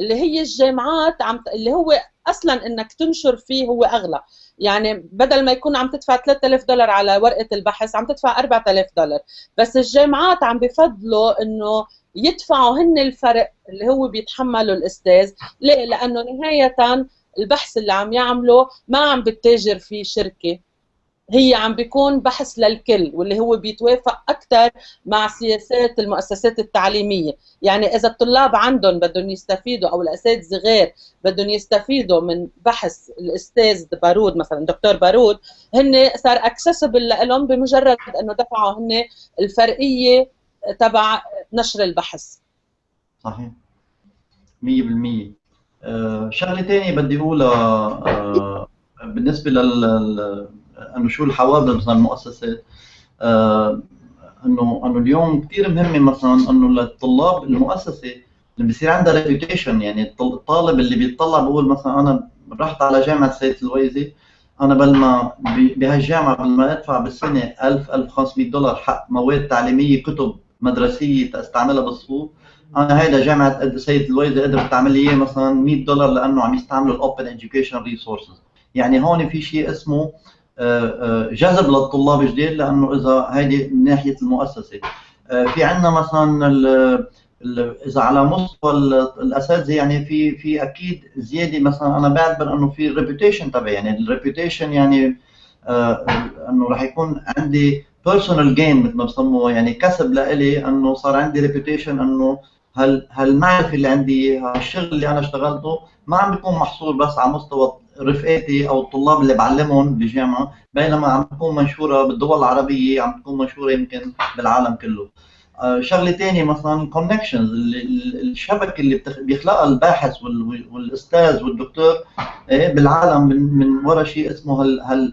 اللي هي الجامعات عم اللي هو أصلا إنك تنشر فيه هو أغلى. يعني بدل ما يكون عم تدفع 3000 دولار على ورقة البحث عم تدفع 4000 دولار. بس الجامعات عم بفضلوا إنه يدفعوا هن الفرق اللي هو بيتحمله الأستاذ. ليه؟ لأنه نهايه البحث اللي عم يعمله ما عم بتتاجر فيه شركة. هي عم بيكون بحث للكل واللي هو بيتوافق أكثر مع سياسات المؤسسات التعليمية. يعني إذا الطلاب عندهم بدهم يستفيدوا أو الأساتذة غير بدهم يستفيدوا من بحث الأستاذ بارود مثلا دكتور بارود هن صار accessible لهم بمجرد إنه دفعوا هن الفرقيه تبع نشر البحث. صحيح. 100% آه شغلة ثانية بدي أقولها آه بالنسبة لل أنه شو الحوافز مثلا المؤسسات آه انه أنه اليوم كثير مهمه مثلا أنه للطلاب المؤسسة اللي بصير عندها reputation يعني الطالب اللي بيطلع بقول مثلا أنا رحت على جامعة سيدة اللويزة أنا بل ما بهالجامعة بل ما أدفع بالسنة 1000 1500 دولار حق مواد تعليمية كتب مدرسية تستعملها بالصفوف. أنا هيدا جامعة سيدة اللويزة قدرت تعمل لي إياه مثلا 100 دولار لأنه عم يستعملوا ال open education resources يعني هون في شيء اسمه جذب للطلاب جديد لأنه إذا هيدي من ناحية المؤسسة. آه، في عندنا مثلا إذا على مستوى الأساتذة يعني في في أكيد زيادة. مثلا أنا بعتبر إنه في ال reputation تبعي يعني ال reputation يعني إنه راح يكون عندي personal gain مثل ما بسموها يعني كسب لإلي إنه صار عندي reputation إنه هال هالمعرفة اللي عندي هالشغل اللي أنا اشتغلته ما عم بيكون محصور بس على مستوى رفقاتي أو الطلاب اللي بعلمهم بالجامعة بينما عم تكون منشورة بالدول العربية عم تكون منشورة يمكن بالعالم كله. آه، شغلة ثانية مثلا ال connections الشبكة اللي بيخلقها الباحث والأستاذ والدكتور إيه، بالعالم من وراء شيء اسمه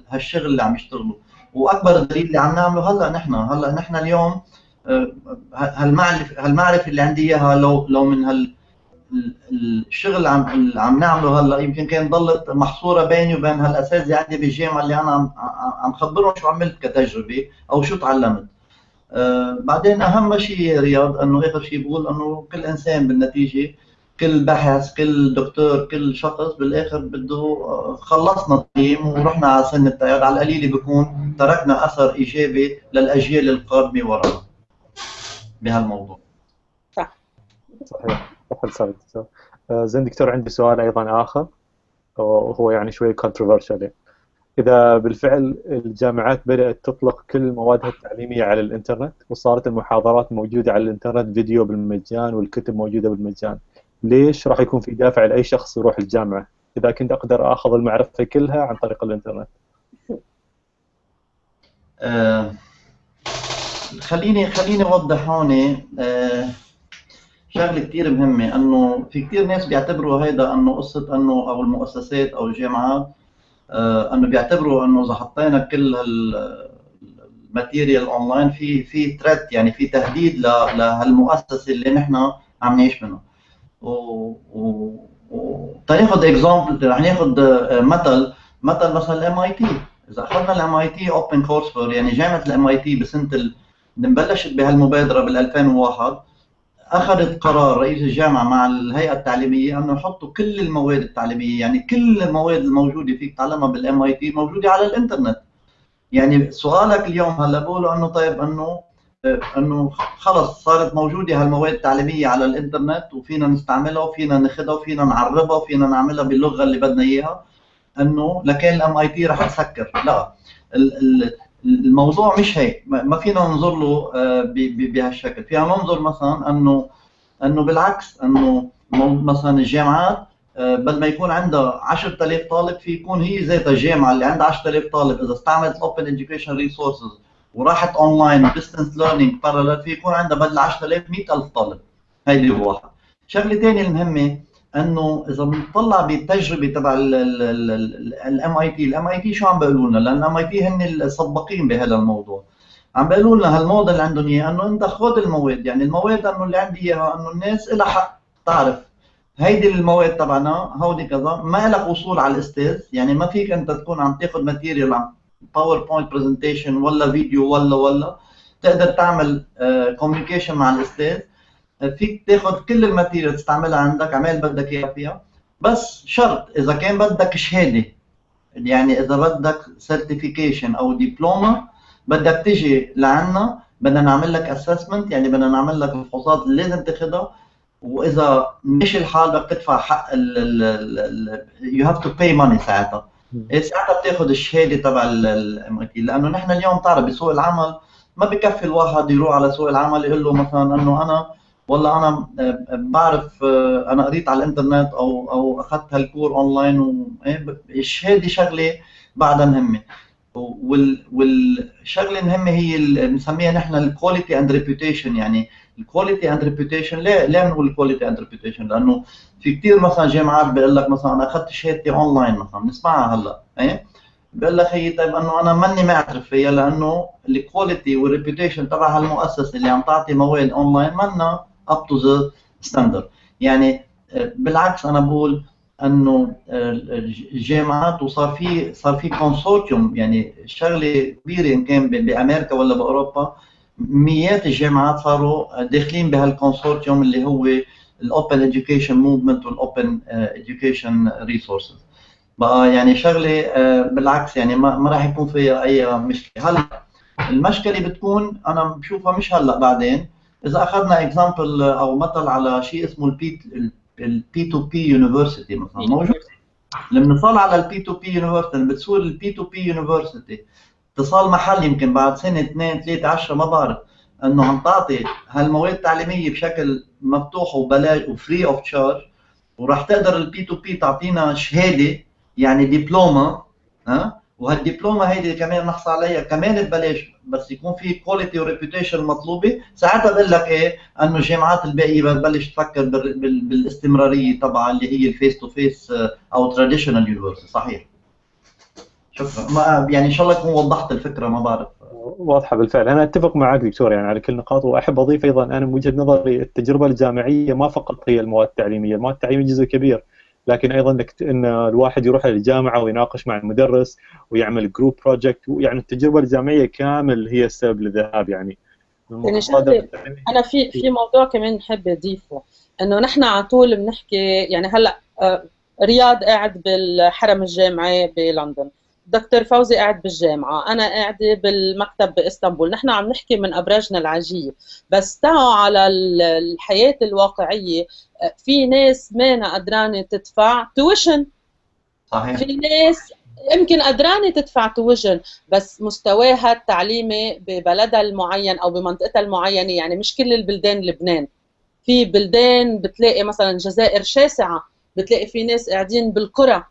هالشغل اللي عم يشتغلوا. وأكبر دليل اللي عم نعمله هلأ نحن. هلأ نحن اليوم آه، هالمعرفه هالمعرفة اللي عندي إياها لو لو من هال الشغل اللي عم اللي عم نعمله هلأ يمكن كان ضلت محصورة بيني وبين هالاساتذه عندي بالجامعة اللي أنا عم عم خبرهم شو عملت كتجربة أو شو تعلمت. آه بعدين أهم شيء رياض إنه آخر شيء بقول إنه كل إنسان بالنتيجة كل باحث كل دكتور كل شخص بالآخر بده آه، خلصنا التقييم ورحنا على سن التيار على القليله بيكون تركنا أثر إيجابي للأجيال القادمة ورانا بهالموضوع. صح. صحيح. صح سعيد زين دكتور عندي سؤال أيضا آخر وهو يعني شوي كونتروفيرشال إذا بالفعل الجامعات بدأت تطلق كل موادها التعليمية على الإنترنت وصارت المحاضرات موجودة على الإنترنت فيديو بالمجان والكتب موجودة بالمجان ليش راح يكون في دافع لأي شخص يروح الجامعة؟ إذا كنت أقدر آخذ المعرفة كلها عن طريق الإنترنت. آه خليني خليني اوضح هون آه شغلة كثير مهمة إنه في كثير ناس بيعتبروا هيدا إنه قصة إنه أو المؤسسات أو الجامعات آه إنه بيعتبروا إنه إذا حطينا كل ال material online في في threat يعني في تهديد لهالمؤسسة اللي نحن عم نعيش منها. و, و... و... تناخذ example رح ناخذ آه، مثل مثل مثلا ال MIT إذا أخذنا ال MIT open course يعني جامعة ال MIT بسنة ال... بلشت بهالمبادرة بال 2001 أخذت قرار رئيس الجامعة مع الهيئة التعليمية أنه يحطوا كل المواد التعليمية يعني كل المواد الموجودة فيك تعلمها بال MIT موجودة على الإنترنت. يعني سؤالك اليوم هلا بقولوا إنه طيب إنه إنه خلص صارت موجودة هالمواد التعليمية على الإنترنت وفينا نستعملها وفينا ناخذها وفينا نعربها وفينا نعملها باللغة اللي بدنا إياها. إنه لكن ال MIT رح تسكر. لا الموضوع مش هيك. ما فينا ننظر له آه، بهالشكل. فينا ننظر مثلا أنه أنه بالعكس أنه مثلا الجامعات آه، بدل ما يكون عندها 10000 طالب في يكون هي ذاتها الجامعة اللي عندها 10000 طالب. إذا استعملت open education resources وراحت online distance learning parallel في يكون عندها بدل 10000 100000 طالب. هيدي واحد. شغلة ثانية المهمة إنه إذا بنطلع بالتجربة تبع ال MIT ال MIT شو عم بيقولوا لنا؟ لأن ال MIT هن السباقين بهذا الموضوع. عم بيقولوا لنا هالموديل اللي عندهم إياه إنه أنت خذ المواد يعني المواد إنه اللي عندي إياها إنه الناس لها حق تعرف. هيدي المواد تبعنا هودي كذا ما لك وصول على الأستاذ يعني ما فيك أنت تكون عم تاخذ material عم PowerPoint presentation ولا فيديو ولا ولا تقدر تعمل communication مع الأستاذ. فيك تاخذ كل ال material تستعملها عندك كمان بدك اياها فيها. بس شرط إذا كان بدك شهادة يعني إذا بدك certification أو دبلومه بدك تيجي لعنا بدنا نعمل لك assessment يعني بدنا نعمل لك الفحوصات اللي لازم تاخذها وإذا مشي الحال بدك تدفع حق ال you have to pay money ساعتها. إيه ساعتها بتاخذ الشهادة تبع ال MIT لأنه نحن اليوم بتعرف بسوق العمل ما بكفي الواحد يروح على سوق العمل يقول له مثلا إنه أنا والله أنا آه، بعرف آه، أنا قريت على الإنترنت أو أو اخذت هالكور أونلاين والشهاده شغلة بعدها مهمة. والشغلة المهمة هي بنسميها نحن ال quality and reputation يعني ال quality and reputation ليه ليه بنقول ال quality and reputation لأنه في كثير مثلا جامعات بيقول لك مثلا أنا أخذت شهادتي أونلاين مثلا بنسمعها هلأ إيه؟ بيقول لك هي طيب أنه أنا ماني معترف فيها لأنه ال quality وال reputation تبع هالمؤسسه اللي عم تعطي مواد أونلاين منا up to the standard يعني آه، بالعكس أنا بقول إنه الجامعات وصار في صار في consortium يعني شغلة كبيرة إن كان بأمريكا ولا بأوروبا مئات الجامعات صاروا داخلين بهال consortium اللي هو ال open education movement وال open education resources بقى يعني شغلة آه، بالعكس يعني ما راح يكون فيها أي مشكلة. هلأ المشكلة بتكون أنا بشوفها مش هلأ بعدين إذا أخذنا example أو مثل على شيء اسمه ال P ال P2P University مثلا موجود؟ لما نصل على ال P2P University بتصير ال P2P University اتصال محلي يمكن بعد سنة اثنين ثلاثة 10 ما بعرف إنه عم تعطي هالمواد التعليمية بشكل مفتوح وبلاش و free of charge وراح تقدر ال P2P تعطينا شهادة يعني دبلومة ها؟ وهالدبلومة هيدي كمان نحصل عليها كمان ببلاش بس يكون في quality و reputation مطلوبة. ساعتها بقول لك إيه؟ إنه الجامعات الباقية بتبلش تفكر بالاستمرارية تبعها اللي هي ال face to face أو traditional university صحيح. شكرا. ما يعني إن شاء الله اكون وضحت الفكرة ما بعرف. واضحة بالفعل. أنا أتفق معك دكتور يعني على كل النقاط وأحب أضيف أيضا أنا من وجهة نظري التجربة الجامعية ما فقط هي المواد التعليمية، المواد التعليمية جزء كبير. لكن أيضا إنك إن الواحد يروح للجامعه ويناقش مع المدرس ويعمل group project يعني التجربة الجامعية كامل هي السبب للذهاب يعني. يعني أنا في في موضوع كمان بحب أضيفه. إنه نحن على طول بنحكي يعني هلأ آه، رياض قاعد بالحرم الجامعي بلندن. دكتور فوزي قاعد بالجامعة أنا قاعدة بالمكتب بإسطنبول نحن عم نحكي من أبراجنا العاجية بس تعوا على الحياة الواقعية في ناس مانا قدرانة تدفع tuition. صحيح. في ناس يمكن قدرانة تدفع tuition بس مستواها التعليمي ببلدها المعين أو بمنطقتها المعينة يعني مش كل البلدان لبنان. في بلدان بتلاقي مثلا الجزائر شاسعة بتلاقي في ناس قاعدين بالقرى.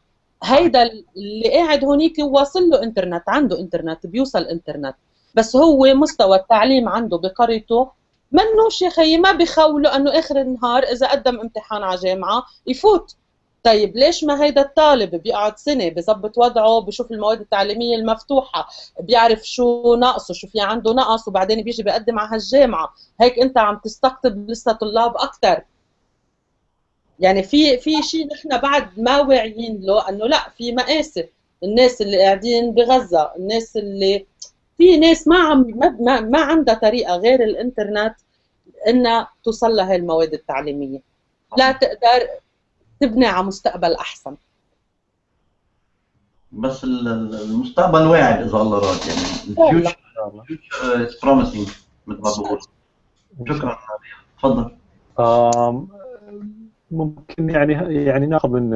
هيدا اللي قاعد هونيك واصل له انترنت عنده انترنت بيوصل انترنت. بس هو مستوى التعليم عنده بقريته منوش يا خيي ما بخولوا انه اخر النهار اذا قدم امتحان على جامعة يفوت. طيب ليش ما هيدا الطالب بيقعد سنة بظبط وضعه بشوف المواد التعليمية المفتوحة بيعرف شو ناقصه شو في عنده نقص وبعدين بيجي بيقدم على هالجامعة. هيك انت عم تستقطب لسه طلاب أكثر يعني في في شيء نحن بعد ما واعيين له إنه لا في مآسي. الناس اللي قاعدين بغزة الناس اللي في ناس ما عم ما, ما عندها طريقة غير الإنترنت إنها توصل لها المواد التعليمية. لا تقدر تبني على مستقبل أحسن. بس المستقبل واعد إذا الله راد يعني ال future is promising مثل ما بقول. شكرا تفضل. ممكن يعني يعني ناخذ من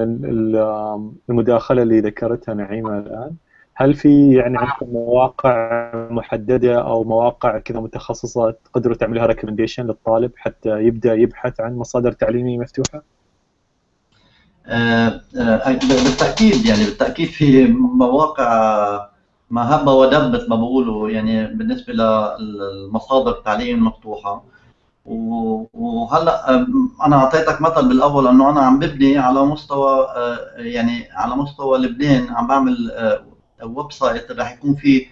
المداخلة اللي ذكرتها نعيمة الآن هل في يعني عندكم مواقع محددة أو مواقع كذا متخصصة تقدروا تعملها ريكومنديشن للطالب حتى يبدأ يبحث عن مصادر تعليمية مفتوحة؟ آه، آه، بالتأكيد يعني بالتأكيد في مواقع ما هب ودبت ما بقولوا يعني بالنسبة للمصادر التعليم المفتوحة وهلأ أنا أعطيتك مثل بالأول إنه أنا عم ببني على مستوى آه، يعني على مستوى لبنان عم بعمل website رح يكون فيه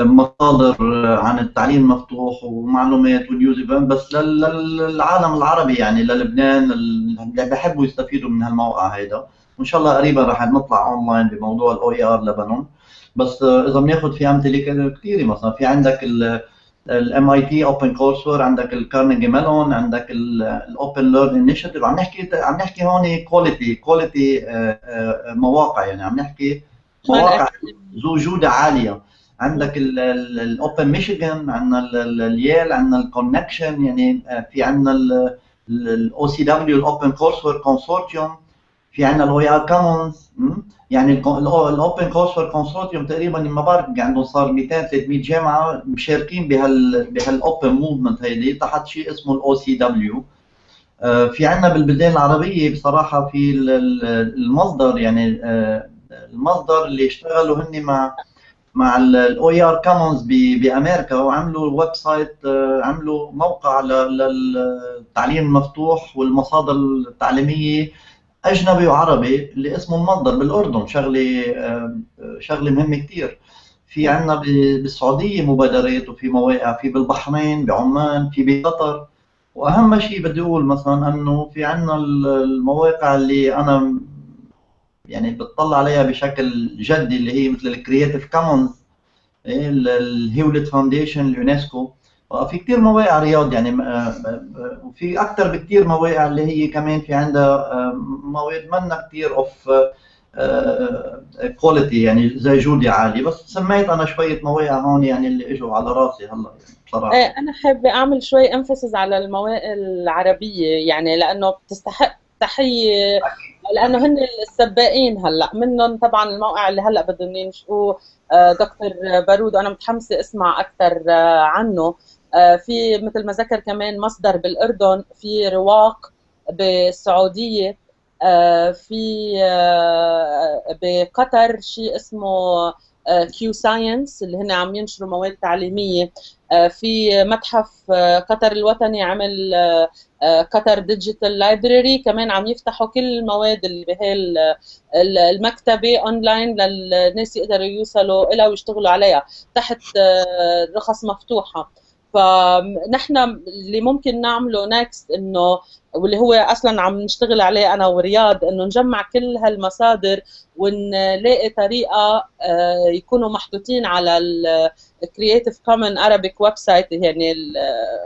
مصادر عن التعليم المفتوح ومعلومات و news بس للعالم العربي يعني للبنان اللي بحبوا يستفيدوا من هالموقع هيدا. وإن شاء الله قريبا رح نطلع اونلاين بموضوع ال OER لبنان بس إذا بناخذ في أمثلة كثيرة مثلا في عندك ال MIT OpenCourse عندك ال Carnegie Mellon عندك ال Open Learn Initiative عم نحكي عم نحكي هون quality quality مواقع يعني. عم نحكي مواقع ذو جودة عالية. عندك ال Open Michigan عندنا ال Yale عندنا ال Connexions يعني آه، في عندنا ال OCW ال OpenCourseWare Consortium في عندنا ال OER Commons يعني ال OpenCourseWare Consortium تقريبا ما بعرف عندهم صار 200 300 جامعة مشاركين بهال بهال open movement هيدي تحت شيء اسمه ال OCW في عندنا بالبلدان العربية بصراحة في المصدر يعني آه، المصدر اللي اشتغلوا هن مع مع ال OER Commons بأمريكا وعملوا website آه، عملوا موقع للتعليم المفتوح والمصادر التعليمية. أجنبي وعربي اللي اسمه المصدر بالأردن شغلة آه، شغلة مهمة كثير في عندنا بالسعودية مبادرات وفي مواقع في بالبحرين بعمان في بقطر. وأهم شيء بدي أقول مثلا إنه في عندنا المواقع اللي أنا يعني بتطلع عليها بشكل جدي اللي هي مثل ال Creative Commons ال Hewlett Foundation اليونسكو. في كثير مواقع رياض يعني وفي أكثر بكثير مواقع اللي هي كمان في عندها مواد منا كثير of quality يعني ذي جوده عاليه بس سميت أنا شوية مواقع هون يعني اللي إجوا على راسي هلا بصراحة. إيه أنا حابة أعمل شوي انفسز على المواقع العربية يعني لأنه بتستحق تحية لأنه هن السباقين هلا. منهم طبعا الموقع اللي هلا بدهم ينشئوه آه، دكتور بارود وأنا متحمسة أسمع أكثر آه، عنه. آه، في مثل ما ذكر كمان مصدر بالأردن في رواق بالسعودية في بقطر شيء اسمه QScience اللي هن عم ينشروا مواد تعليمية في متحف قطر الوطني عمل Qatar Digital Library كمان عم يفتحوا كل المواد اللي بهي المكتبة اونلاين للناس يقدروا يوصلوا لها ويشتغلوا عليها تحت رخص مفتوحة. فنحن اللي ممكن نعمله next إنه واللي هو أصلا عم نشتغل عليه أنا ورياض إنه نجمع كل هالمصادر ونلاقي طريقة آه، يكونوا محطوطين على ال Creative Commons Arabic website يعني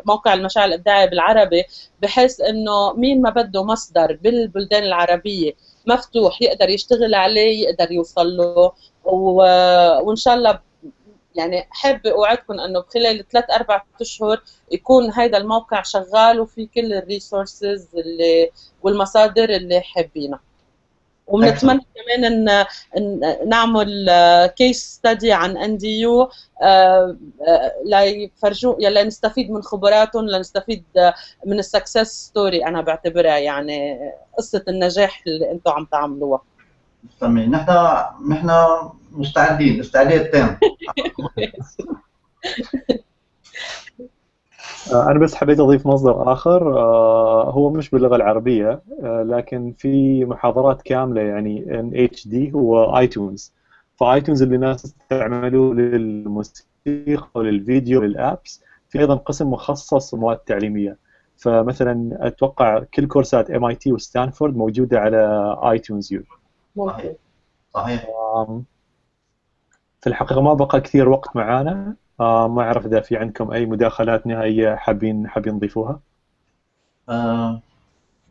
موقع المشاع الإبداعي بالعربي بحيث إنه مين ما بده مصدر بالبلدان العربية مفتوح يقدر يشتغل عليه يقدر يوصل له وإن شاء الله يعني حابه أوعدكم إنه بخلال ثلاث أربع أشهر يكون هذا الموقع شغال وفي كل ال resources اللي والمصادر اللي حابينها. وبنتمنى كمان ان, إن نعمل case study عن NDU ليفرجوا يلا نستفيد من خبراتهم لنستفيد من ال success story أنا بعتبرها يعني قصة النجاح اللي أنتم عم تعملوها. تمام نحن نحن مستعدين. استعداد تام. [LAUGHS] أنا بس حبيت أضيف مصدر آخر. آه، هو مش باللغة العربية آه، لكن في محاضرات كاملة يعني إن إتش دي هو iTunes. ف iTunes اللي الناس تستعملوه للموسيقى وللفيديو ولل apps في أيضا قسم مخصص مواد تعليمية. فمثلا أتوقع كل كورسات MIT و Stanford موجودة على iTunes U. صحيح. صحيح. في الحقيقة ما بقى كثير وقت معانا. آه ما أعرف إذا في عندكم أي مداخلات نهائية حابين حابين تضيفوها آه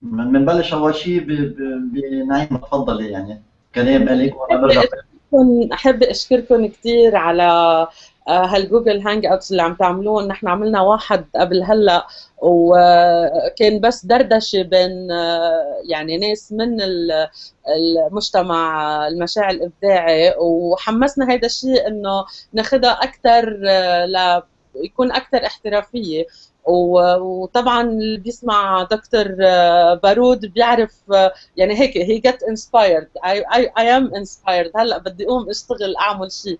بنبلش أول شيء بنعيم تفضلي يعني. كلام برجع. أحب أشكركم كثير على هال Google Hangouts اللي عم تعملوه نحن عملنا واحد قبل هلا وكان بس دردشة بين آه، يعني ناس من المجتمع المشاع الإبداعي وحمسنا هذا الشيء إنه ناخذها أكثر آه، ل يكون أكثر احترافية. وطبعا اللي بيسمع دكتور بارود بيعرف يعني هيك هي جت inspired I am inspired هلا بدي أقوم أشتغل أعمل شيء.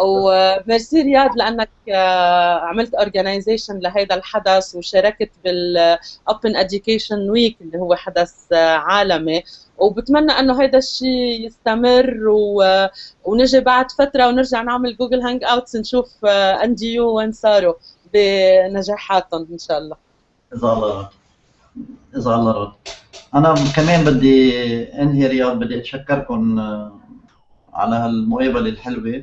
وميرسي رياض لأنك آه، عملت organization لهذا الحدث وشاركت بال Open Education Week اللي هو حدث آه، عالمي. وبتمنى إنه هذا الشيء يستمر و... ونجي بعد فترة ونرجع نعمل Google Hangouts نشوف NDU وين صاروا بنجاحاتهم إن شاء الله. إذا الله إذا الله راد أنا كمان بدي انهي رياض بدي أتشكركم آه، على هالمقابله الحلوة.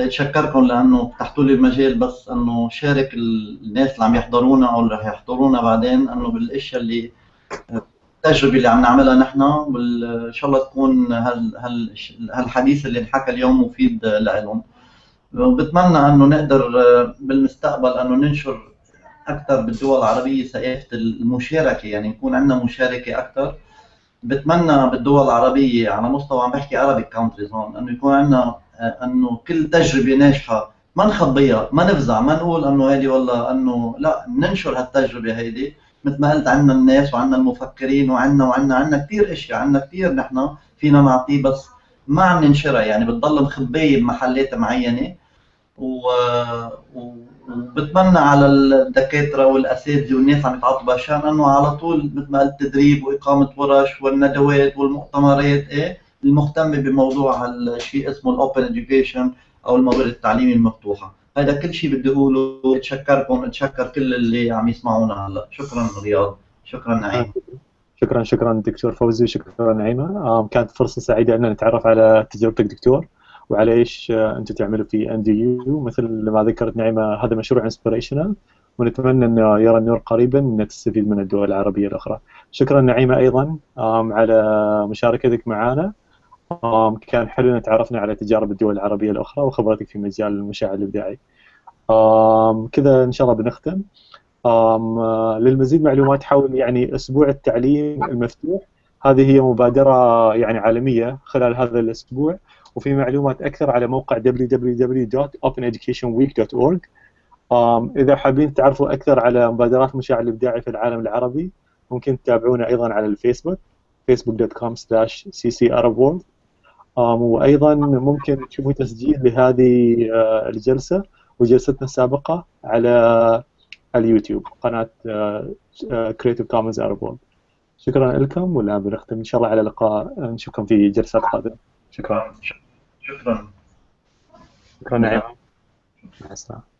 بدي اتشكركم لأنه فتحتوا لي المجال بس إنه شارك الناس اللي عم يحضرونا أو اللي رح يحضرونا بعدين إنه بالأشياء اللي التجربة اللي عم نعملها نحن وان شاء الله تكون هال هالحديث اللي انحكى اليوم مفيد لهم وبتمنى إنه نقدر بالمستقبل إنه ننشر أكثر بالدول العربية ثقافه المشاركة يعني يكون عندنا مشاركة أكثر بتمنى بالدول العربية على مستوى عم بحكي عربي كونتريز هون إنه يكون عندنا أنه كل تجربة ناجحة ما نخبيها ما نفزع ما نقول أنه هيدي والله أنه لا ننشر هالتجربة هيدي. مثل ما قلت عندنا الناس وعندنا المفكرين وعندنا وعندنا عندنا كثير إشياء عندنا كثير نحن فينا نعطيه بس ما عم ننشرها. يعني بتضل مخبية بمحلات معينة و... وبتمنى على الدكاترة والأساتذة والناس عم يتعاطوا بهالشأن أنه على طول مثل ما قلت تدريب وإقامة ورش والندوات والمؤتمرات إيه المهتمه بموضوع هالشيء اسمه ال Open Education أو الموارد التعليمية المفتوحة. هذا كل شيء بدي أقوله. اتشكركم. اتشكر كل اللي عم يسمعونا هلا. شكرا رياض. شكرا نعيم. شكرا شكرا دكتور فوزي. شكرا نعيمة. كانت فرصة سعيدة أن نتعرف على تجربتك دكتور وعلى إيش أنتم تعملوا في NDU مثل ما ذكرت نعيمة هذا مشروع inspirational ونتمنى انه يرى النور قريبا ان تستفيد من الدول العربية الأخرى. شكرا نعيمة أيضا على مشاركتك معنا. كان حلو ان تعرفنا على تجارب الدول العربية الأخرى وخبرتك في مجال المشاع الإبداعي. كذا إن شاء الله بنختم. للمزيد معلومات حول يعني أسبوع التعليم المفتوح هذه هي مبادرة يعني عالمية خلال هذا الأسبوع وفي معلومات أكثر على موقع www.openeducationweek.org إذا حابين تعرفوا أكثر على مبادرات مشاعر الإبداعي في العالم العربي ممكن تتابعونا أيضا على الفيسبوك facebook.com slash ccarabworld وأيضا ممكن تشوفوا تسجيل لهذه الجلسة وجلستنا السابقة على اليوتيوب قناة Creative Commons World شكرا لكم والان بنختم. إن شاء الله على لقاء نشوفكم في جلسات قادمة. شكرا. شكرا. شكرا. نعيم مع السلامة.